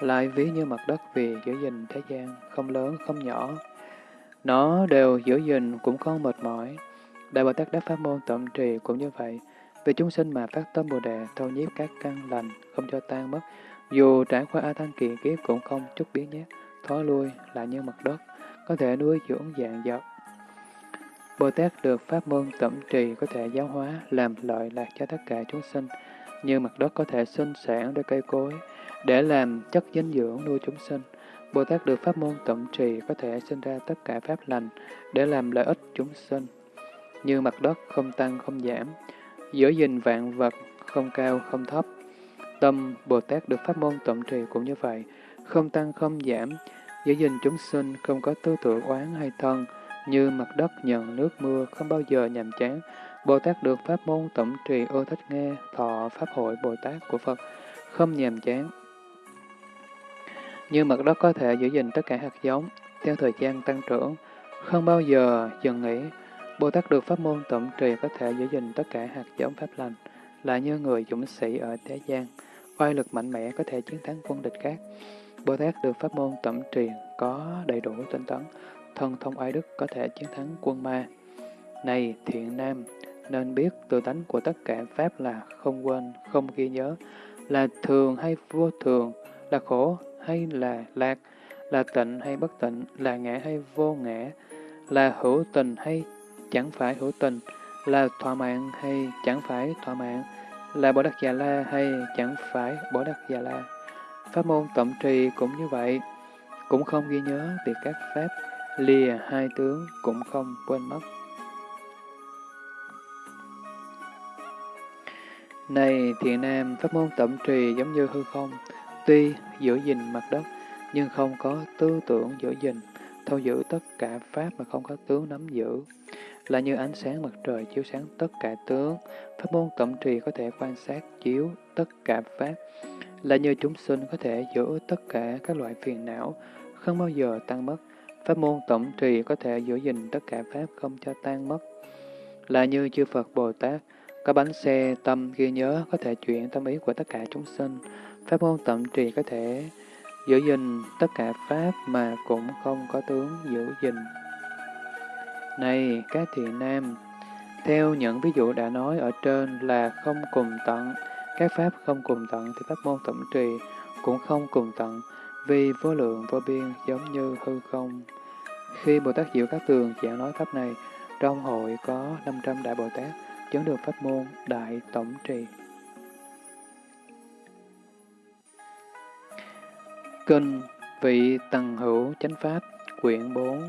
lại ví như mặt đất vì giữ gìn thế gian, không lớn, không nhỏ. Nó đều giữ gìn cũng không mệt mỏi. Đại Bồ Tát Đắc Pháp Môn tổng Trì cũng như vậy. Vì chúng sinh mà phát tâm Bồ Đề thâu nhiếp các căn lành, không cho tan mất, dù trải qua A Thanh kỳ kiếp cũng không chút biến nhát, thoái lui lại như mặt đất, có thể nuôi dưỡng dạng dật. Bồ Tát được pháp môn tẩm trì có thể giáo hóa, làm lợi lạc cho tất cả chúng sinh, như mặt đất có thể sinh sản để cây cối, để làm chất dinh dưỡng nuôi chúng sinh. Bồ Tát được pháp môn tẩm trì có thể sinh ra tất cả pháp lành để làm lợi ích chúng sinh. Như mặt đất không tăng không giảm, giữ gìn vạn vật không cao không thấp. Tâm Bồ Tát được pháp môn tẩm trì cũng như vậy, không tăng không giảm, giữ gìn chúng sinh không có tư tưởng oán hay thân, như mặt đất nhận nước mưa không bao giờ nhàm chán. Bồ Tát được pháp môn tẩm trì ưa thích nghe thọ pháp hội Bồ Tát của Phật, không nhàm chán, như mặt đất có thể giữ gìn tất cả hạt giống, theo thời gian tăng trưởng, không bao giờ dừng nghỉ. Bồ Tát được pháp môn tẩm trì có thể giữ gìn tất cả hạt giống pháp lành, là như người dũng sĩ ở thế gian, oai lực mạnh mẽ có thể chiến thắng quân địch khác. Bồ Tát được pháp môn tẩm truyền có đầy đủ tinh tấn, thân thông oai đức có thể chiến thắng quân ma. Này thiện nam, nên biết tự tánh của tất cả Pháp là không quên, không ghi nhớ, là thường hay vô thường, là khổ hay là lạc, là tịnh hay bất tịnh, là ngã hay vô ngã, là hữu tình hay chẳng phải hữu tình, là thỏa mãn hay chẳng phải thỏa mãn, là Bồ Đắc Già La hay chẳng phải Bồ Đắc Già La. Pháp môn tổng trì cũng như vậy, cũng không ghi nhớ việc các pháp lìa hai tướng cũng không quên mất. Này thiện nam, pháp môn tổng trì giống như hư không, Tuy giữ gìn mặt đất, nhưng không có tư tưởng giữ gìn, thâu giữ tất cả Pháp mà không có tướng nắm giữ. Là như ánh sáng mặt trời chiếu sáng tất cả tướng, pháp môn tổng trì có thể quan sát chiếu tất cả Pháp. Là như chúng sinh có thể giữ tất cả các loại phiền não, không bao giờ tan mất. Pháp môn tổng trì có thể giữ gìn tất cả Pháp không cho tan mất. Là như chư Phật Bồ Tát, có bánh xe tâm ghi nhớ có thể chuyển tâm ý của tất cả chúng sinh. Pháp môn tổng trì có thể giữ gìn tất cả Pháp mà cũng không có tướng giữ gìn. Này, các thiện nam, theo những ví dụ đã nói ở trên là không cùng tận, các Pháp không cùng tận thì Pháp môn tổng trì cũng không cùng tận, vì vô lượng vô biên giống như hư không. Khi Bồ Tát Diệu Các Tường giảng nói Pháp này, trong hội có 500 Đại Bồ Tát chứng được Pháp môn Đại Tổng Trì. Kinh Vị Tần Hữu Chánh Pháp Quyển 4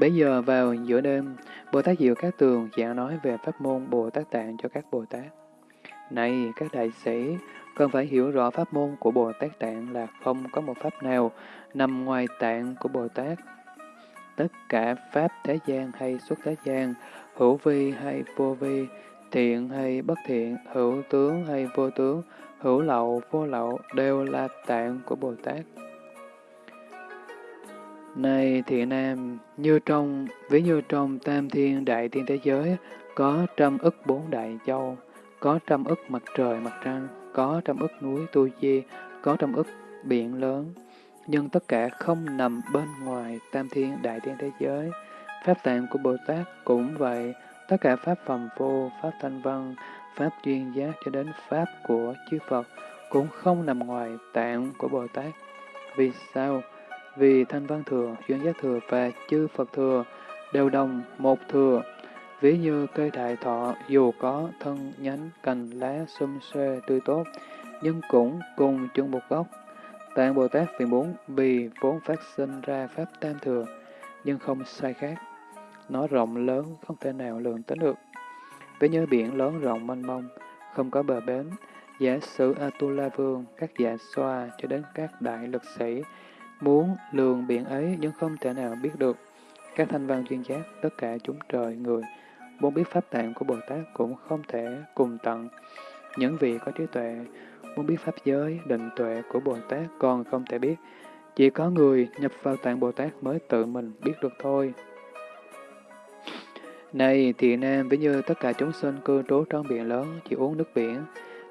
Bây giờ vào giữa đêm, Bồ Tát Diệu Các Tường giảng nói về pháp môn Bồ Tát Tạng cho các Bồ Tát. Này các đại sĩ, cần phải hiểu rõ pháp môn của Bồ Tát Tạng là không có một pháp nào nằm ngoài tạng của Bồ Tát. Tất cả pháp thế gian hay xuất thế gian, hữu vi hay vô vi, thiện hay bất thiện, hữu tướng hay vô tướng, hữu lậu, vô lậu đều là tạng của Bồ Tát. Này thiện nam, như trong, ví như trong tam thiên đại thiên thế giới, có trăm ức bốn đại châu, có trăm ức mặt trời, mặt trăng, có trăm ức núi tu di, có trăm ức biển lớn, nhưng tất cả không nằm bên ngoài tam thiên đại thiên thế giới. Pháp tạng của Bồ Tát cũng vậy, tất cả pháp phẩm vô, pháp thanh văn, Pháp duyên giác cho đến Pháp của chư Phật cũng không nằm ngoài tạng của Bồ Tát. Vì sao? Vì Thanh Văn Thừa, Duyên Giác Thừa và chư Phật Thừa đều đồng một thừa. Ví như cây đại thọ dù có thân nhánh, cành lá, xum xuê, tươi tốt, nhưng cũng cùng chung một gốc. Tạng Bồ Tát vì muốn vì vốn phát sinh ra Pháp Tam Thừa, nhưng không sai khác. Nó rộng lớn, không thể nào lượng tính được Ví như biển lớn rộng mênh mông, không có bờ bến, giả sử Atula Vương, các dạ xoa cho đến các đại lực sĩ, muốn lường biển ấy nhưng không thể nào biết được. Các thanh văn chuyên giác, tất cả chúng trời, người, muốn biết pháp tạng của Bồ Tát cũng không thể cùng tận. Những vị có trí tuệ, muốn biết pháp giới, định tuệ của Bồ Tát còn không thể biết. Chỉ có người nhập vào tạng Bồ Tát mới tự mình biết được thôi. Này thiện nam, ví như tất cả chúng sinh cư trú trong biển lớn, chỉ uống nước biển,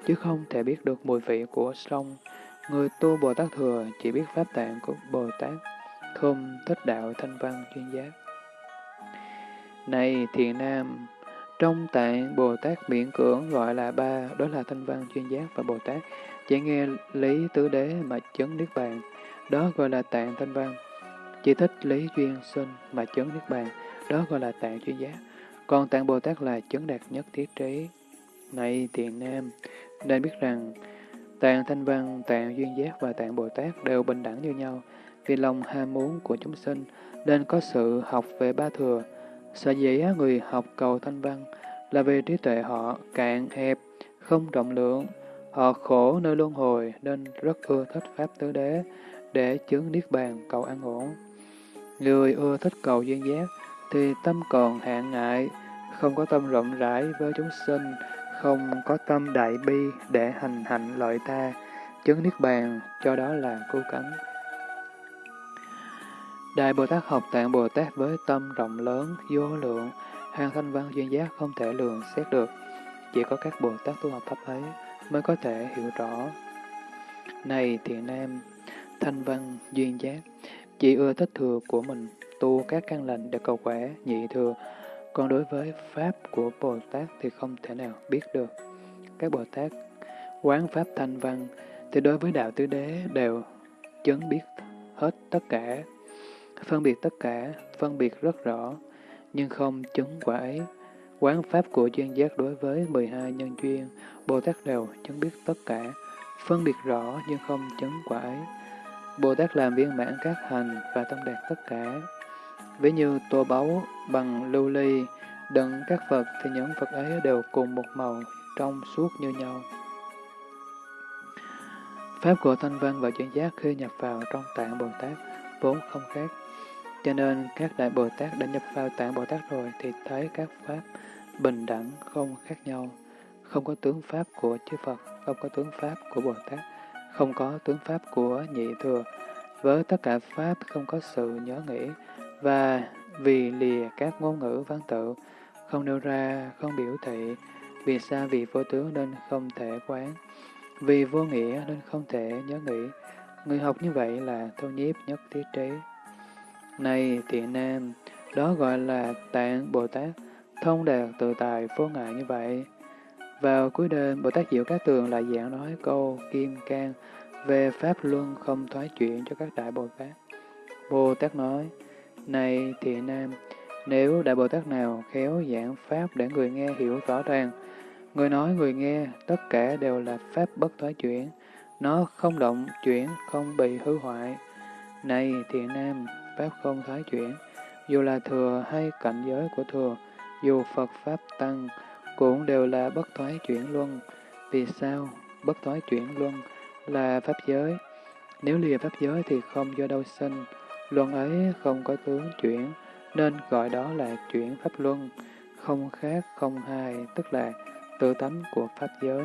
chứ không thể biết được mùi vị của sông. Người tu Bồ Tát Thừa chỉ biết pháp tạng của Bồ Tát, không thích đạo thanh văn chuyên giác. Này thiện nam, Trong tạng Bồ Tát miễn cưỡng gọi là ba, đó là thanh văn, chuyên giác và Bồ Tát. Chỉ nghe lý tứ đế mà chấn niết bàn, đó gọi là tạng thanh văn. Chỉ thích lý duyên sinh mà chấn niết bàn, đó gọi là tạng chuyên giác. Còn tạng Bồ Tát là chấn đạt nhất thiết trí. Này thiện nam, nên biết rằng tạng thanh văn, tạng duyên giác và tạng Bồ Tát đều bình đẳng như nhau, vì lòng ham muốn của chúng sinh nên có sự học về ba thừa. Sở dĩ người học cầu thanh văn là vì trí tuệ họ cạn hẹp, không rộng lượng, họ khổ nơi luân hồi nên rất ưa thích Pháp Tứ Đế để chứng Niết Bàn cầu an ổn. Người ưa thích cầu duyên giác thì tâm còn hạn ngại, không có tâm rộng rãi với chúng sinh, không có tâm đại bi để hành hạnh lợi ta, chứng Niết Bàn, cho đó là cứu cánh. Đại Bồ Tát học tạng Bồ Tát với tâm rộng lớn, vô lượng, hàng thanh văn duyên giác không thể lường xét được. Chỉ có các Bồ Tát tu học pháp ấy mới có thể hiểu rõ. Này thiện nam, thanh văn duyên giác, chỉ ưa thích thừa của mình, tu các căn lành để cầu khỏe nhị thừa, còn đối với Pháp của Bồ Tát thì không thể nào biết được. Các Bồ Tát quán Pháp thanh văn thì đối với Đạo Tứ Đế đều chứng biết hết tất cả, phân biệt tất cả, phân biệt rất rõ, nhưng không chứng quả ấy. Quán Pháp của duyên giác đối với 12 nhân duyên, Bồ Tát đều chứng biết tất cả, phân biệt rõ nhưng không chứng quả ấy. Bồ Tát làm viên mãn các hành và tâm đạt tất cả. Ví như tô báu bằng lưu ly, đựng các Phật thì những Phật ấy đều cùng một màu, trong suốt như nhau. Pháp của thanh văn và chuyển giác khi nhập vào trong tạng Bồ Tát vốn không khác. Cho nên các đại Bồ Tát đã nhập vào tạng Bồ Tát rồi thì thấy các Pháp bình đẳng không khác nhau. Không có tướng Pháp của chư Phật, không có tướng Pháp của Bồ Tát, không có tướng Pháp của nhị thừa. Với tất cả Pháp không có sự nhớ nghĩ, và vì lìa các ngôn ngữ văn tự, không nêu ra, không biểu thị, vì sao vì vô tướng nên không thể quán, vì vô nghĩa nên không thể nhớ nghĩ. Người học như vậy là thâu nhiếp nhất thiết trí. Này thiện nam, đó gọi là tạng Bồ Tát, thông đạt tự tài vô ngại như vậy. Vào cuối đêm, Bồ Tát Diệu Các Tường lại giảng nói câu Kim Cang về Pháp Luân không thoái chuyển cho các Đại Bồ Tát. Bồ Tát nói, Này thiện nam, nếu Đại Bồ Tát nào khéo giảng Pháp để người nghe hiểu rõ ràng, người nói người nghe, tất cả đều là Pháp bất thoái chuyển, nó không động chuyển, không bị hư hoại. Này thiện nam, Pháp không thoái chuyển, dù là thừa hay cảnh giới của thừa, dù Phật Pháp Tăng, cũng đều là bất thoái chuyển luân. Vì sao? Bất thoái chuyển luân là Pháp giới. Nếu lìa Pháp giới thì không do đâu sinh, luân ấy không có tướng chuyển, nên gọi đó là chuyển Pháp luân, không khác không hai, tức là tự tánh của Pháp giới.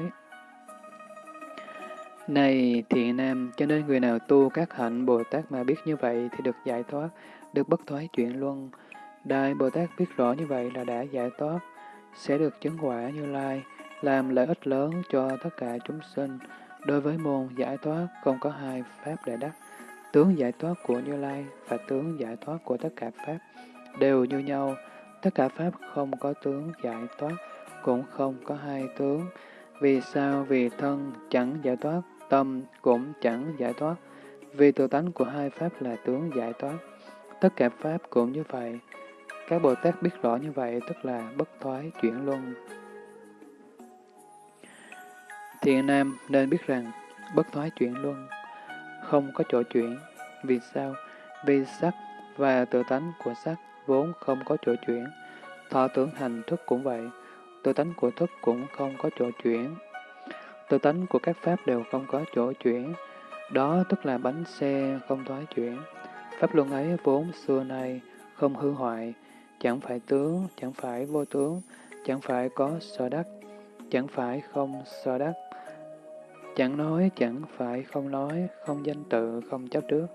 Này thiện nam, cho nên người nào tu các hạnh Bồ Tát mà biết như vậy thì được giải thoát, được bất thoái chuyển luân. Đại Bồ Tát biết rõ như vậy là đã giải thoát, sẽ được chứng quả như lai, làm lợi ích lớn cho tất cả chúng sinh. Đối với môn giải thoát không có hai pháp để đắc. Tướng giải thoát của Như Lai và tướng giải thoát của tất cả pháp đều như nhau. Tất cả pháp không có tướng giải thoát, cũng không có hai tướng. Vì sao? Vì thân chẳng giải thoát, tâm cũng chẳng giải thoát. Vì tự tánh của hai pháp là tướng giải thoát. Tất cả pháp cũng như vậy. Các Bồ Tát biết rõ như vậy, tức là bất thoái chuyển luân. Thiện nam nên biết rằng bất thoái chuyển luân không có chỗ chuyển. Vì sao? Vì sắc và tự tánh của sắc vốn không có chỗ chuyển. Thọ tưởng hành thức cũng vậy. Tự tánh của thức cũng không có chỗ chuyển. Tự tánh của các pháp đều không có chỗ chuyển. Đó tức là bánh xe không thoái chuyển. Pháp luân ấy vốn xưa nay không hư hoại, chẳng phải tướng, chẳng phải vô tướng, chẳng phải có sở đắc, chẳng phải không sở đắc, chẳng nói, chẳng phải không nói, không danh tự, không chấp trước.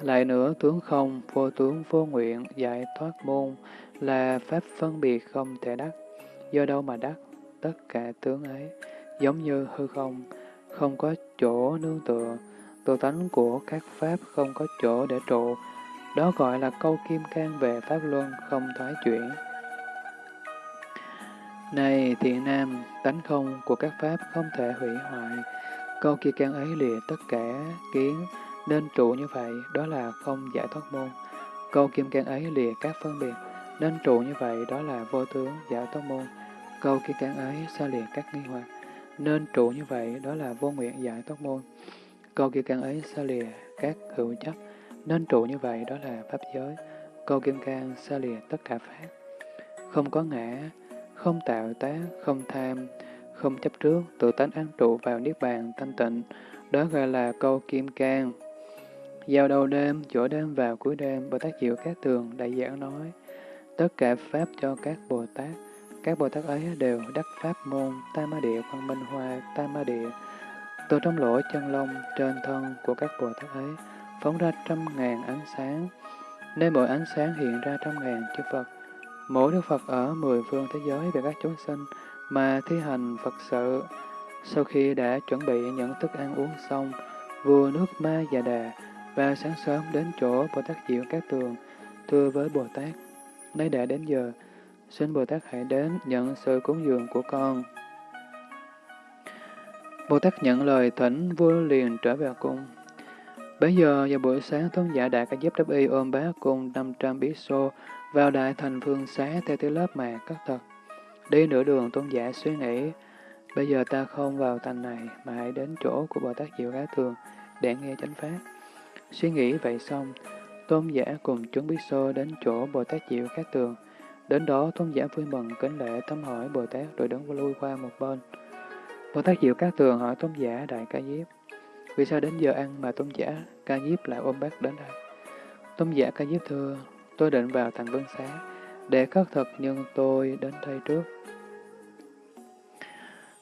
Lại nữa, tướng không, vô tướng, vô nguyện, giải thoát môn là pháp phân biệt không thể đắc. Do đâu mà đắc? Tất cả tướng ấy, giống như hư không, không có chỗ nương tựa, tự tánh của các pháp không có chỗ để trụ, đó gọi là câu kim can về Pháp Luân không thoái chuyển. Này thiện nam, tánh không của các pháp không thể hủy hoại. Câu kia can ấy lìa tất cả kiến, nên trụ như vậy, đó là không giải thoát môn. Câu kim can ấy lìa các phân biệt, nên trụ như vậy, đó là vô tướng giải thoát môn. Câu kim can ấy xa lìa các nghi hoặc, nên trụ như vậy, đó là vô nguyện giải thoát môn. Câu kim can ấy xa lìa các hữu chấp, nên trụ như vậy, đó là pháp giới. Câu kim can xa lìa tất cả pháp. Không có ngã, không tạo tác, không tham, không chấp trước, tự tánh an trụ vào niết bàn thanh tịnh, đó gọi là câu kim cang. Giao đầu đêm, chỗ đêm vào cuối đêm, Bồ Tát Diệu Các Tường đại giảng nói, tất cả Pháp cho các Bồ Tát, các Bồ Tát ấy đều đắc Pháp môn, Tam Ma Địa, Quang Minh Hoa, Tam Ma Địa. Từ trong lỗ chân lông trên thân của các Bồ Tát ấy, phóng ra trăm ngàn ánh sáng, nên mỗi ánh sáng hiện ra trăm ngàn chư Phật. Mỗi Đức Phật ở mười phương thế giới về các chúng sinh mà thi hành Phật sự. Sau khi đã chuẩn bị những thức ăn uống xong, vua nước Ma Già Đà và sáng sớm đến chỗ Bồ Tát Diệu Các Tường, thưa với Bồ Tát, nay đã đến giờ, xin Bồ Tát hãy đến nhận sự cúng dường của con. Bồ Tát nhận lời thỉnh vua liền trở về cung. Bây giờ vào buổi sáng tôn giả đại ca diếp Đáp y ôm bá cùng 500 bí xô vào đại thành phương xá theo thứ lớp mà cất thật. Đi nửa đường tôn giả suy nghĩ, bây giờ ta không vào thành này mà hãy đến chỗ của Bồ Tát Diệu Cá Thường để nghe chánh pháp. Suy nghĩ vậy xong, tôn giả cùng chúng bí xô đến chỗ Bồ Tát Diệu Cá Tường. Đến đó tôn giả vui mừng kính lễ thăm hỏi Bồ Tát rồi đứng lui qua một bên. Bồ Tát Diệu các Tường hỏi tôn giả Đại Ca Diếp, vì sao đến giờ ăn mà tôn giả Ca Diếp lại ôm bác đến đây? Tôn giả Ca Diếp thưa, tôi định vào thành vân xá, để khất thực nhưng tôi đến đây trước.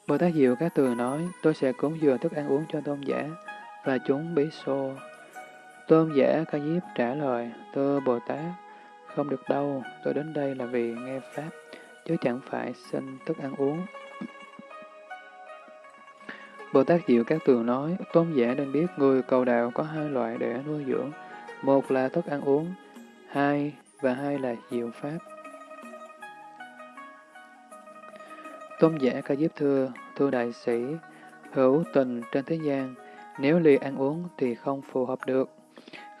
Bồ Tát Diệu Các Tường nói, tôi sẽ cúng dường thức ăn uống cho tôn giả và chúng bí xô. Tôn giả Ca Diếp trả lời, thưa Bồ Tát, không được đâu, tôi đến đây là vì nghe Pháp, chứ chẳng phải xin thức ăn uống. Bồ Tát Diệu Các Tường nói, tôn giả nên biết người cầu đạo có hai loại để nuôi dưỡng, một là thức ăn uống, hai và hai là diệu Pháp. Tôn giả Ca Diếp thưa, thưa đại sĩ, hữu tình trên thế gian, nếu lì ăn uống thì không phù hợp được,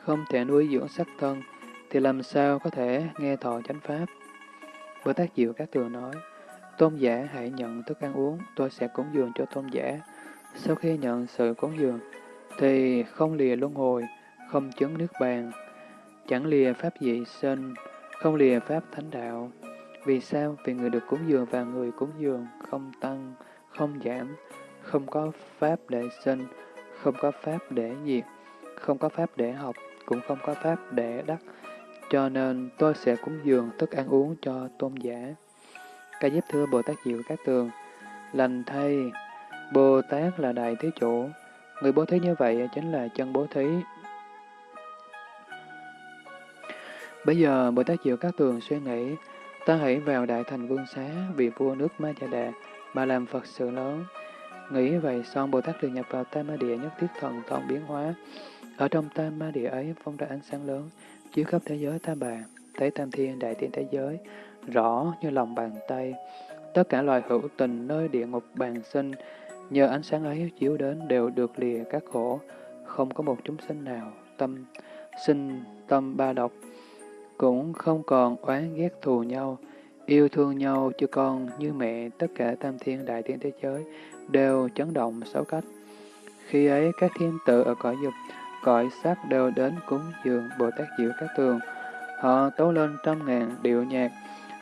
không thể nuôi dưỡng sắc thân, thì làm sao có thể nghe thọ chánh pháp? Bồ Tát Diệu Các Tường nói, Tôn giả hãy nhận thức ăn uống, tôi sẽ cúng dường cho tôn giả. Sau khi nhận sự cúng dường, thì không lìa luân hồi, không chứng nước bàn, chẳng lìa pháp dị sinh, không lìa pháp thánh đạo. Vì sao? Vì người được cúng dường và người cúng dường không tăng, không giảm, không có pháp để sinh, không có pháp để diệt, không có pháp để học, cũng không có pháp để đắc. Cho nên tôi sẽ cúng dường thức ăn uống cho tôn giả. Ca giúp thưa Bồ Tát Diệu Các Tường, lành thay, Bồ Tát là đại thế chủ, người bố thí như vậy chính là chân bố thí. Bây giờ Bồ Tát Diệu Các Tường suy nghĩ, Ta hãy vào đại thành vương xá vì vua nước Ma Chà Đà mà làm Phật sự lớn. Nghĩ vậy xong Bồ Tát liền nhập vào Tam Ma Địa nhất thiết thần thông biến hóa. Ở trong Tam Ma Địa ấy phong ra ánh sáng lớn, chiếu khắp thế giới ta Bà, thấy Tam Thiên Đại Thiên thế giới, rõ như lòng bàn tay. Tất cả loài hữu tình nơi địa ngục bàn sinh, nhờ ánh sáng ấy chiếu đến đều được lìa các khổ, không có một chúng sinh nào tâm sinh tâm ba độc, cũng không còn oán ghét thù nhau, yêu thương nhau chứ con như mẹ tất cả tam thiên đại thiên thế giới đều chấn động sáu cách. Khi ấy các thiên tự ở cõi dục, cõi sắc đều đến cúng dường Bồ Tát Diệu Các Tường. Họ tấu lên trăm ngàn điệu nhạc,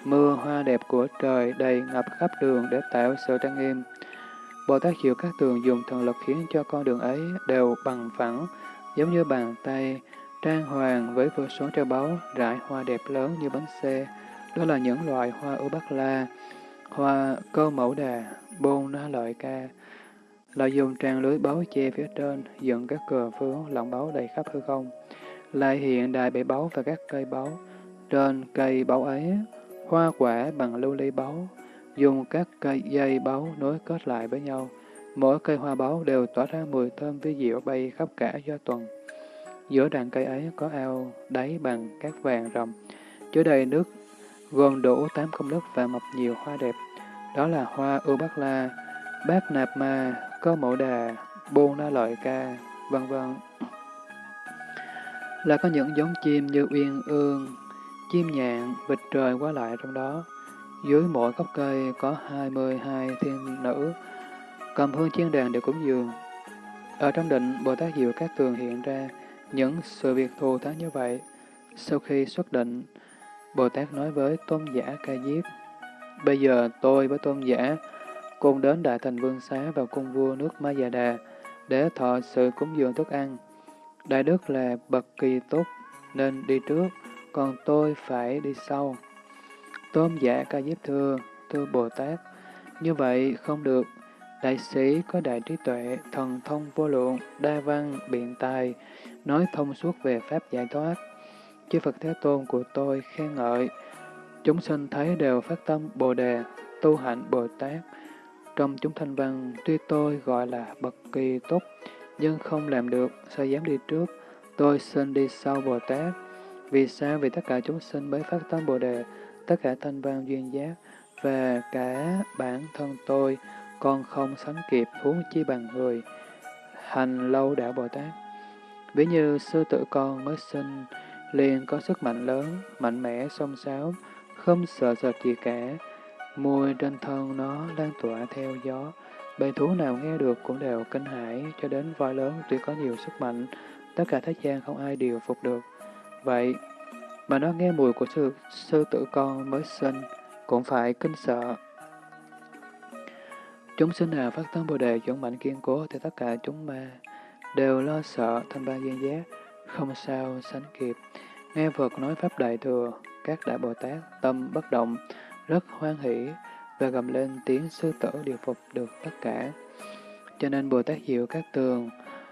mưa hoa đẹp của trời đầy ngập khắp đường để tạo sự trang nghiêm. Bồ Tát Diệu Các Tường dùng thần lực khiến cho con đường ấy đều bằng phẳng, giống như bàn tay, Trang hoàng với vô số châu báu, rải hoa đẹp lớn như bánh xe, đó là những loại hoa ưu bắc la, hoa cơ mẫu đà, bôn na lợi ca, lại dùng trang lưới báu che phía trên, dựng các cờ phướng lọng báu đầy khắp hư không, lại hiện đài bể báu và các cây báu. Trên cây báu ấy, hoa quả bằng lưu ly báu, dùng các cây dây báu nối kết lại với nhau. Mỗi cây hoa báu đều tỏa ra mùi thơm với diệu bay khắp cả do tuần. Giữa đàn cây ấy có ao đáy bằng các vàng rồng, chứa đầy nước, gồm đủ tám công đức và mọc nhiều hoa đẹp. đó là hoa ưu bát la, bát nạp ma, cơ mẫu đà, bô na lợi ca, vân vân. Là có những giống chim như uyên ương, chim nhạn, vịt trời qua lại trong đó. Dưới mỗi gốc cây có 22 thiên nữ, cầm hương chiên đàn để cúng dường. Ở trong định, Bồ Tát Diệu Các Tường hiện ra những sự việc thù thắng như vậy. Sau khi xuất định, Bồ Tát nói với tôn giả Ca Diếp, Bây giờ tôi với tôn giả cùng đến Đại Thành Vương Xá vào cung vua nước Ma Già Đà để thọ sự cúng dường thức ăn. Đại đức là bậc kỳ túc nên đi trước, còn tôi phải đi sau. Tôn giả Ca Diếp thưa, thưa Bồ Tát, như vậy không được. Đại sĩ có đại trí tuệ, thần thông vô lượng, đa văn, biện tài, nói thông suốt về Pháp giải thoát. Chư Phật Thế Tôn của tôi khen ngợi, chúng sinh thấy đều phát tâm Bồ Đề, tu hạnh Bồ Tát. Trong chúng thanh văn, tuy tôi gọi là bậc kỳ tốt, nhưng không làm được, sao dám đi trước, tôi xin đi sau Bồ Tát. Vì sao? Vì tất cả chúng sinh mới phát tâm Bồ Đề, tất cả thanh văn duyên giác, và cả bản thân tôi còn không sánh kịp huống chi bằng người. Hành lâu đạo Bồ Tát. Ví như sư tử con mới sinh, liền có sức mạnh lớn, mạnh mẽ, song sáo, không sợ sợ gì cả. Mùi trên thân nó lan tỏa theo gió, bầy thú nào nghe được cũng đều kinh hãi, cho đến voi lớn tuy có nhiều sức mạnh, tất cả thế gian không ai điều phục được. Vậy mà nó nghe mùi của sư, sư tử con mới sinh, cũng phải kinh sợ. Chúng sinh nào phát tâm Bồ Đề dũng mạnh kiên cố thì tất cả chúng ma đều lo sợ thanh ba duyên giác, không sao sánh kịp. Nghe Phật nói Pháp Đại Thừa, các Đại Bồ Tát tâm bất động, rất hoan hỷ và gầm lên tiếng sư tử điều phục được tất cả. Cho nên Bồ Tát Diệu các tường,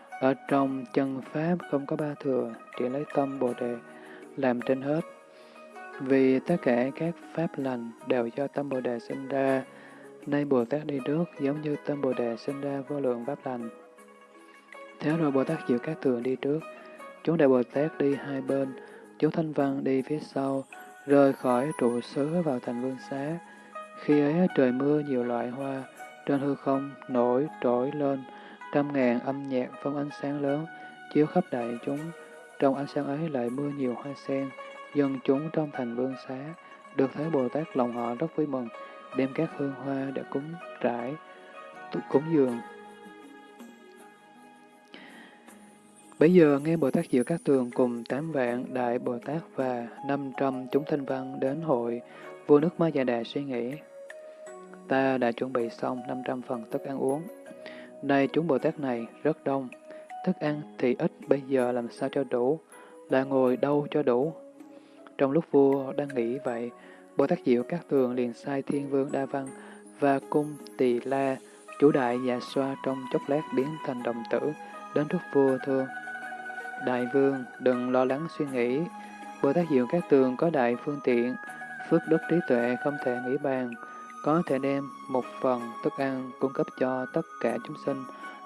ở trong chân Pháp không có ba thừa, chỉ lấy tâm Bồ Đề làm trên hết. Vì tất cả các Pháp lành đều do tâm Bồ Đề sinh ra, Nay Bồ Tát đi trước giống như tâm Bồ Đề sinh ra vô lượng pháp lành. Thế rồi Bồ Tát Diệu Các Tường đi trước, chúng Đại Bồ Tát đi hai bên, chúng Thanh Văn đi phía sau, rời khỏi trụ xứ vào thành vương xá. Khi ấy trời mưa nhiều loại hoa, trên hư không nổi trỗi lên, trăm ngàn âm nhạc phong ánh sáng lớn, chiếu khắp đại chúng. Trong ánh sáng ấy lại mưa nhiều hoa sen, dân chúng trong thành vương xá, được thấy Bồ Tát lòng họ rất vui mừng, đem các hương hoa để cúng trải, cúng dường. Bây giờ nghe Bồ Tát Diệu Các Tường cùng tám vạn Đại Bồ Tát và năm trăm chúng thanh văn đến hội, vua nước Ma Già Đà suy nghĩ. Ta đã chuẩn bị xong 500 phần thức ăn uống. Nay chúng Bồ Tát này rất đông, thức ăn thì ít bây giờ làm sao cho đủ, là ngồi đâu cho đủ. Trong lúc vua đang nghĩ vậy, Bồ Tát Diệu Các Tường liền sai Thiên Vương Đa Văn và cung Tỳ La, chủ đại dạ xoa trong chốc lát biến thành đồng tử, đến trước vua thưa. Đại vương, đừng lo lắng suy nghĩ. Bồ Tát Diệu Các Tường có đại phương tiện, phước đức trí tuệ không thể nghĩ bàn, có thể đem một phần thức ăn cung cấp cho tất cả chúng sinh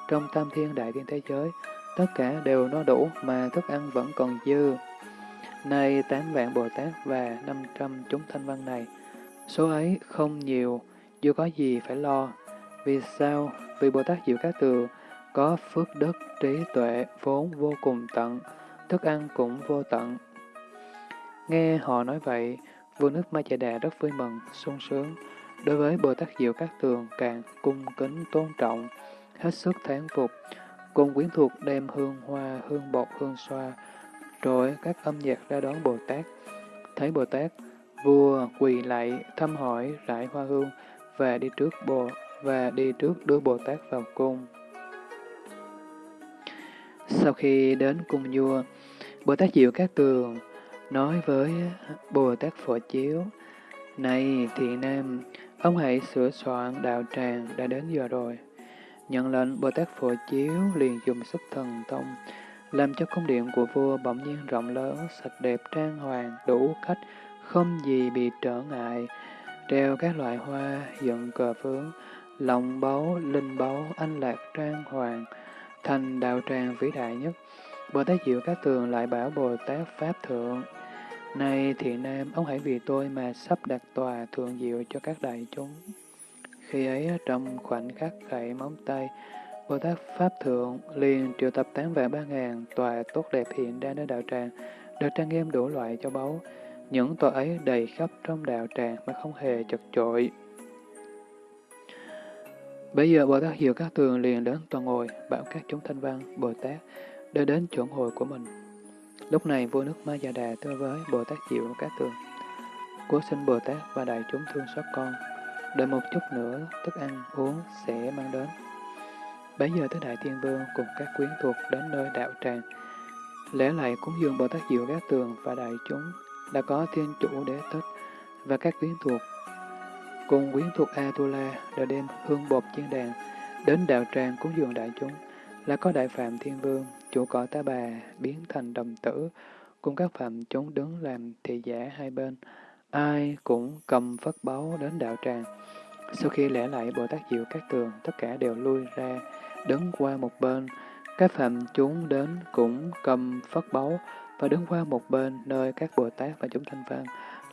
trong tam thiên đại thiên thế giới. Tất cả đều no đủ mà thức ăn vẫn còn dư. Nay tám vạn Bồ Tát và năm trăm chúng thanh văn này, số ấy không nhiều, dù có gì phải lo. Vì sao? Vì Bồ Tát Diệu Các Tường có phước đức, trí tuệ, vốn vô cùng tận, thức ăn cũng vô tận. Nghe họ nói vậy, vua nước Ma Chà Đà rất vui mừng, sung sướng. Đối với Bồ Tát Diệu Các Tường càng cung kính tôn trọng, hết sức tháng phục, cùng quyến thuộc đem hương hoa, hương bột, hương xoa, rồi các âm nhạc ra đón Bồ Tát. Thấy Bồ Tát, vua quỳ lạy thăm hỏi rải hoa hương và đi trước Bồ và đi trước đưa Bồ Tát vào cung. Sau khi đến cung vua, Bồ Tát Diệu Các Tường nói với Bồ Tát Phổ Chiếu, Này thiện nam, ông hãy sửa soạn đạo tràng đã đến giờ rồi. Nhận lệnh Bồ Tát Phổ Chiếu liền dùng sức thần thông, làm cho cung điện của vua bỗng nhiên rộng lớn, sạch đẹp trang hoàng, đủ khách, không gì bị trở ngại, treo các loại hoa, dựng cờ phướng, lòng báu, linh báu, anh lạc trang hoàng, thành đạo tràng vĩ đại nhất. Bồ Tát Diệu Các Tường lại bảo Bồ Tát Pháp Thượng, Này thiện nam, ông hãy vì tôi mà sắp đặt tòa thượng diệu cho các đại chúng. Khi ấy trong khoảnh khắc khẩy móng tay, Bồ Tát Pháp Thượng liền triệu tập tám vạn ba ngàn tòa tốt đẹp hiện ra nơi đạo tràng, được trang nghiêm đủ loại cho báu. Những tòa ấy đầy khắp trong đạo tràng mà không hề chật chội. Bây giờ Bồ Tát Diệu Các Tường liền đến toàn ngồi, bảo các chúng thanh văn, Bồ Tát, để đến chỗ ngồi của mình. Lúc này vua nước Ma Già Đà thưa với Bồ Tát Diệu Các Tường, Cố xin Bồ Tát và đại chúng thương xót con, đợi một chút nữa thức ăn uống sẽ mang đến. Bấy giờ tới Đại Thiên Vương cùng các quyến thuộc đến nơi đạo tràng, lễ lại cúng dường Bồ Tát Diệu Các Tường và đại chúng đã có thiên chủ đế thích và các quyến thuộc cùng quyến thuộc Atula đã đem hương bột chiên đàn đến đạo tràng cúng dường đại chúng. Là có đại phạm thiên vương, chủ cõi tá bà, biến thành đồng tử, cùng các phạm chúng đứng làm thị giả hai bên. Ai cũng cầm phất báu đến đạo tràng. Sau khi lễ lại bồ tát diệu các tường, tất cả đều lui ra, đứng qua một bên. Các phạm chúng đến cũng cầm phất báu và đứng qua một bên nơi các Bồ Tát và chúng thanh văn.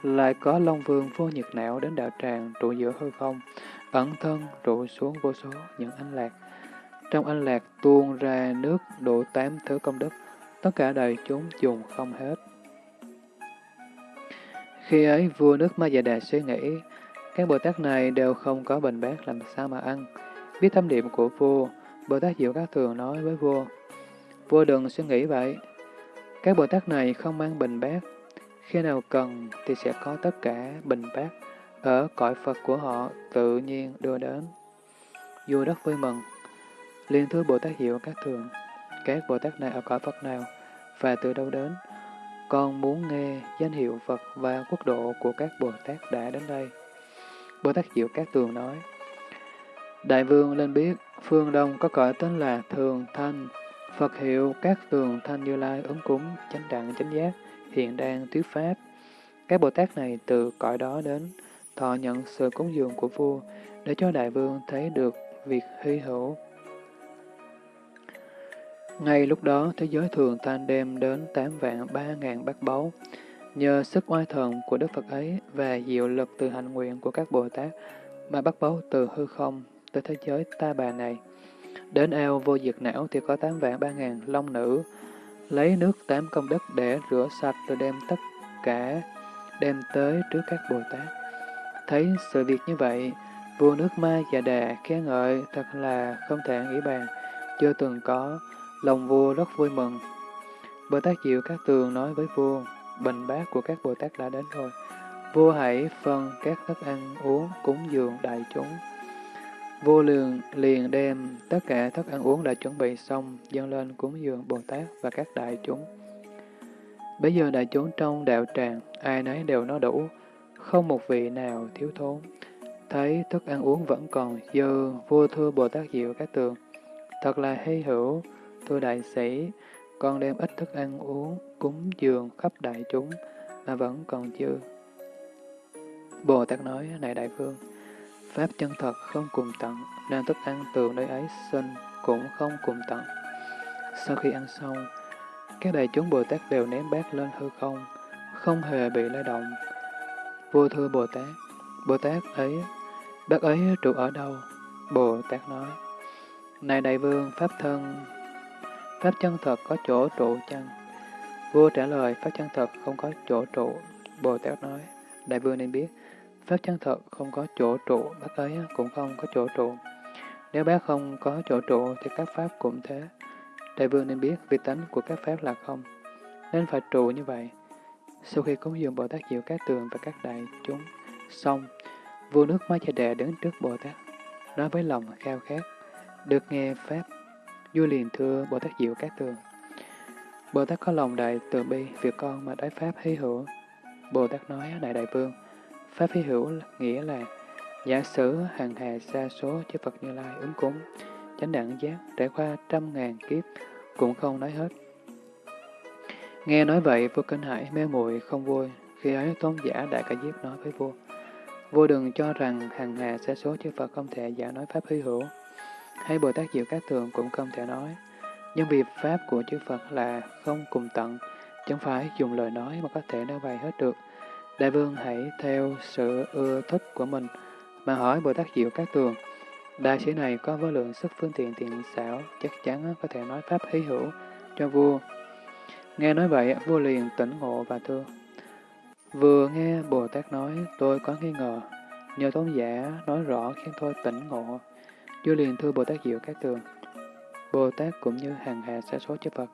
Lại có Long Vương vô nhiệt não đến đạo tràng trụ giữa hư không, ẩn thân trụ xuống vô số những anh lạc. Trong anh lạc tuôn ra nước đủ tám thứ công đức, tất cả đời chúng dùng không hết. Khi ấy vua nước Ma Già Đà suy nghĩ, các Bồ Tát này đều không có bình bát làm sao mà ăn. Biết tâm niệm của vua, Bồ Tát Diệu Các Thường nói với vua, vua đừng suy nghĩ vậy, các Bồ Tát này không mang bình bát, khi nào cần thì sẽ có tất cả bình bát ở cõi Phật của họ tự nhiên đưa đến. Vua rất vui mừng, liên thưa Bồ Tát hiểu các thường, các Bồ Tát này ở cõi Phật nào và từ đâu đến, con muốn nghe danh hiệu Phật và quốc độ của các Bồ Tát đã đến đây. Bồ Tát Diệu các tường nói, Đại vương lên biết, phương Đông có cõi tên là Thường Thanh, Phật hiệu các tường thanh như lai ứng cúng, chánh đẳng chánh giác, hiện đang thuyết pháp. Các Bồ Tát này từ cõi đó đến, thọ nhận sự cúng dường của vua, để cho đại vương thấy được việc hy hữu. Ngay lúc đó, thế giới thường tan đem đến tám vạn ba ngàn bát báu. Nhờ sức oai thần của Đức Phật ấy và diệu lực từ hành nguyện của các Bồ Tát, mà bắt báu từ hư không tới thế giới ta bà này. Đến ao vô diệt não thì có tám vạn ba ngàn long nữ, lấy nước tám công đức để rửa sạch rồi đem tất cả đem tới trước các Bồ Tát. Thấy sự việc như vậy, vua nước Ma Già Đà khen ngợi thật là không thể nghĩ bàn, chưa từng có, lòng vua rất vui mừng. Bồ Tát Diệu Các Tường nói với vua, bình bát của các Bồ Tát đã đến rồi. Vua hãy phân các thức ăn uống cúng dường đại chúng vô lượng liền đem tất cả thức ăn uống đã chuẩn bị xong dâng lên cúng dường Bồ Tát và các đại chúng. Bây giờ đại chúng trong đạo tràng, ai nấy đều no đủ, không một vị nào thiếu thốn. Thấy thức ăn uống vẫn còn dư, vua thưa Bồ Tát Diệu các tường. Thật là hay hữu, thưa đại sĩ, con đem ít thức ăn uống, cúng dường khắp đại chúng, mà vẫn còn dư. Bồ Tát nói, này đại vương, Pháp chân thật không cùng tận, nên thức ăn từ nơi ấy sinh cũng không cùng tận. Sau khi ăn xong, các đại chúng Bồ Tát đều ném bát lên hư không, không hề bị lay động. Vua thưa Bồ Tát, Bồ Tát ấy, bác ấy trụ ở đâu? Bồ Tát nói, Này đại vương, Pháp thân, Pháp chân thật có chỗ trụ chăng? Vua trả lời, Pháp chân thật không có chỗ trụ. Bồ Tát nói, Đại vương nên biết, Pháp chân thật không có chỗ trụ, bác ấy cũng không có chỗ trụ. Nếu bác không có chỗ trụ thì các pháp cũng thế. Đại vương nên biết vị tánh của các pháp là không, nên phải trụ như vậy. Sau khi cúng dường Bồ Tát Diệu các tường và các đại chúng xong, vua nước Ma Chà Đà đứng trước Bồ Tát, nói với lòng khao khát, được nghe Pháp, vua liền thưa Bồ Tát Diệu các tường. Bồ Tát có lòng đại từ bi, việc con mà đái Pháp hy hữu. Bồ Tát nói, Đại Đại Vương, Pháp phi hữu nghĩa là giả sử hàng hà xa số chư Phật Như Lai ứng cúng, chánh đẳng giác trải qua trăm ngàn kiếp cũng không nói hết. Nghe nói vậy, vua kinh hải mê muội không vui, khi ấy tôn giả Đại Ca Diếp nói với vua, vua đừng cho rằng hàng hà xa số chư Phật không thể giả nói Pháp hy hữu, hay Bồ Tát Diệu Các Tường cũng không thể nói, nhưng vì Pháp của chư Phật là không cùng tận, chẳng phải dùng lời nói mà có thể nói bày hết được. Đại vương hãy theo sự ưa thích của mình, mà hỏi Bồ Tát Diệu Các Tường. Đại sĩ này có vô lượng sức phương tiện tiện xảo, chắc chắn có thể nói pháp hí hữu cho vua. Nghe nói vậy, vua liền tỉnh ngộ và thưa. Vừa nghe Bồ Tát nói, tôi có nghi ngờ, nhờ tôn giả nói rõ khiến tôi tỉnh ngộ. Vua liền thưa Bồ Tát Diệu Các Tường. Bồ Tát cũng như hàng hà sa số chư Phật,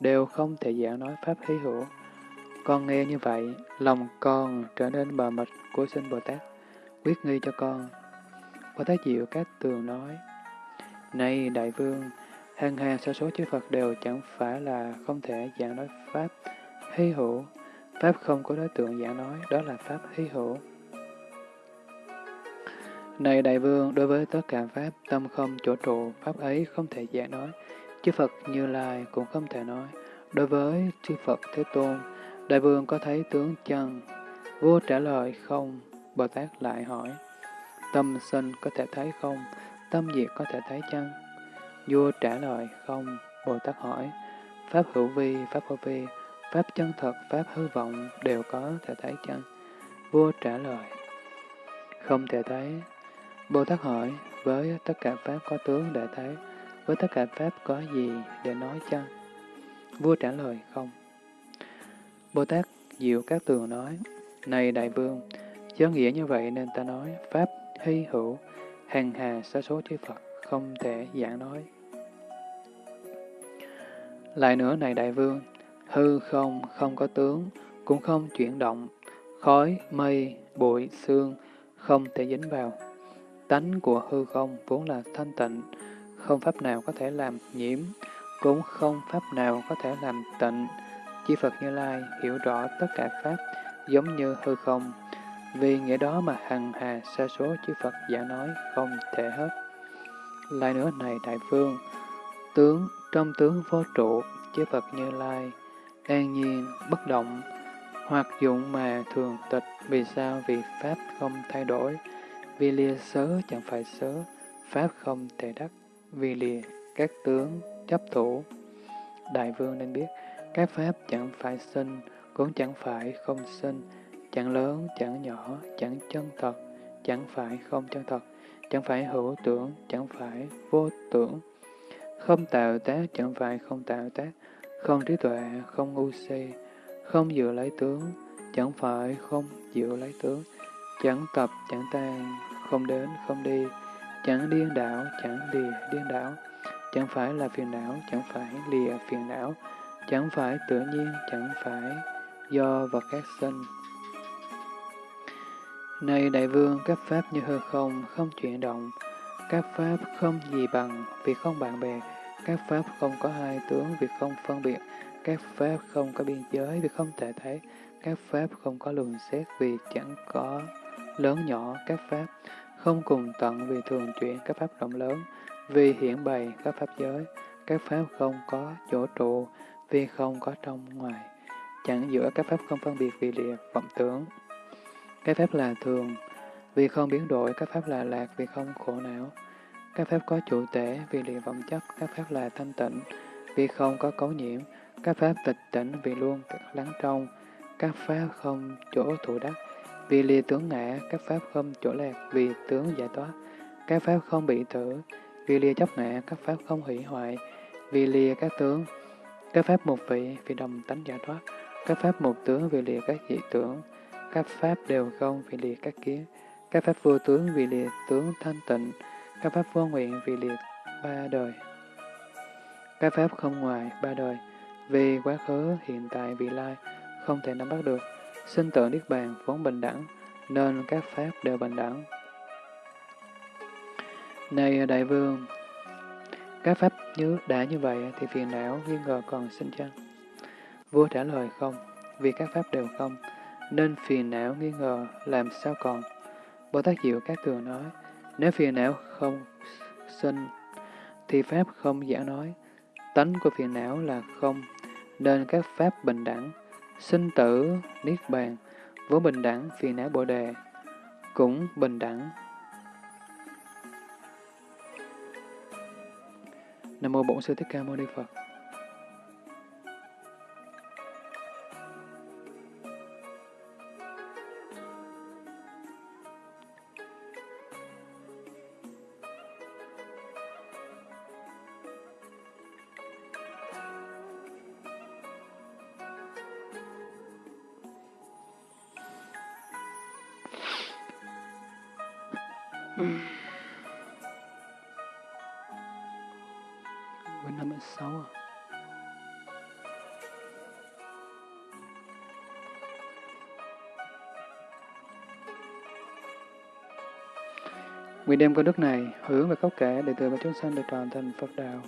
đều không thể giảng nói pháp hí hữu. Con nghe như vậy, lòng con trở nên bờ mịt của sinh Bồ Tát, quyết nghi cho con. Bồ Tát Diệu Các Tường nói, Này Đại Vương, hàng hàng sa số chư Phật đều chẳng phải là không thể giảng nói pháp hy hữu. Pháp không có đối tượng giảng nói, đó là pháp hy hữu. Này Đại Vương, đối với tất cả Pháp, tâm không chỗ trụ, Pháp ấy không thể giảng nói. Chư Phật Như Lai cũng không thể nói. Đối với chư Phật Thế Tôn, Đại Vương có thấy tướng chân? Vua trả lời không, Bồ Tát lại hỏi. Tâm sinh có thể thấy không? Tâm diệt có thể thấy chăng? Vua trả lời không, Bồ Tát hỏi. Pháp hữu vi, Pháp hữu vi, Pháp chân thật, Pháp hư vọng đều có thể thấy chăng? Vua trả lời, không thể thấy. Bồ Tát hỏi, với tất cả Pháp có tướng để thấy, với tất cả Pháp có gì để nói chăng? Vua trả lời, không. Bồ Tát Diệu Các Tường nói, Này Đại Vương, do nghĩa như vậy nên ta nói, Pháp hy hữu, hàng hà sa số chư Phật, không thể giảng nói. Lại nữa này Đại Vương, hư không, không có tướng, cũng không chuyển động, khói, mây, bụi, xương, không thể dính vào. Tánh của hư không vốn là thanh tịnh, không pháp nào có thể làm nhiễm, cũng không pháp nào có thể làm tịnh. Chư Phật Như Lai hiểu rõ tất cả pháp giống như hư không, vì nghĩa đó mà hằng hà sa số chư Phật giả nói không thể hết. Lại nữa này Đại Vương tướng trong tướng vô trụ, chư Phật Như Lai, an nhiên, bất động, hoặc dụng mà thường tịch, vì sao? Vì Pháp không thay đổi, vì lìa sớ chẳng phải sớ, Pháp không thể đắc, vì lìa các tướng chấp thủ. Đại vương nên biết, các Pháp chẳng phải sinh, cũng chẳng phải không sinh, chẳng lớn, chẳng nhỏ, chẳng chân thật, chẳng phải không chân thật, chẳng phải hữu tưởng, chẳng phải vô tưởng, không tạo tác, chẳng phải không tạo tác, không trí tuệ, không ngu si, không dự lấy tướng, chẳng phải không dự lấy tướng, chẳng tập, chẳng tan, không đến, không đi, chẳng điên đảo, chẳng lìa điên đảo, chẳng phải là phiền não, chẳng phải lìa phiền não, chẳng phải tự nhiên, chẳng phải do vật khác sinh. Này đại vương, các pháp như hư không, không chuyển động, các pháp không gì bằng, vì không bạn bè, các pháp không có hai tướng, vì không phân biệt, các pháp không có biên giới, vì không thể thấy, các pháp không có luận xét, vì chẳng có lớn nhỏ. Các pháp, không cùng tận vì thường chuyển các pháp rộng lớn, vì hiển bày các pháp giới, các pháp không có chỗ trụ, vì không có trong ngoài, chẳng giữa các pháp không phân biệt vì địa, vọng tưởng. Các pháp là thường, vì không biến đổi, các pháp là lạc, vì không khổ não. Các pháp có chủ tể, vì địa vọng chấp, các pháp là thanh tịnh, vì không có cấu nhiễm. Các pháp tịch tỉnh, vì luôn lắng trong. Các pháp không chỗ thủ đắc, vì lìa tướng ngã, các pháp không chỗ lạc, vì tướng giải thoát. Các pháp không bị tử, vì lìa chấp ngã, các pháp không hủy hoại, vì lìa các tướng. Các pháp một vị, vì đồng tánh giải thoát. Các pháp một tướng, vì lìa các dị tưởng. Các pháp đều không, vì lìa các kiến. Các pháp vô tướng, vì lìa tướng thanh tịnh. Các pháp vô nguyện, vì lìa ba đời. Các pháp không ngoài ba đời, vì quá khứ, hiện tại, vị lai, không thể nắm bắt được. Sinh tử Niết Bàn vốn bình đẳng, nên các pháp đều bình đẳng. Này Đại Vương, các pháp như đã như vậy thì phiền não nghi ngờ còn sinh chăng? Vua trả lời không, vì các pháp đều không, nên phiền não nghi ngờ làm sao còn. Bồ Tát Diệu Các Tường nói, nếu phiền não không sinh, thì pháp không giả nói. Tánh của phiền não là không, nên các pháp bình đẳng, sinh tử, niết bàn, vốn bình đẳng, phiền não bồ đề, cũng bình đẳng. Nam mô Bổn Sư Thích Ca Mâu Ni Phật. Nguyện đem công đức này hướng về khắp cả đệ tử và chúng sanh được tròn thành Phật đạo.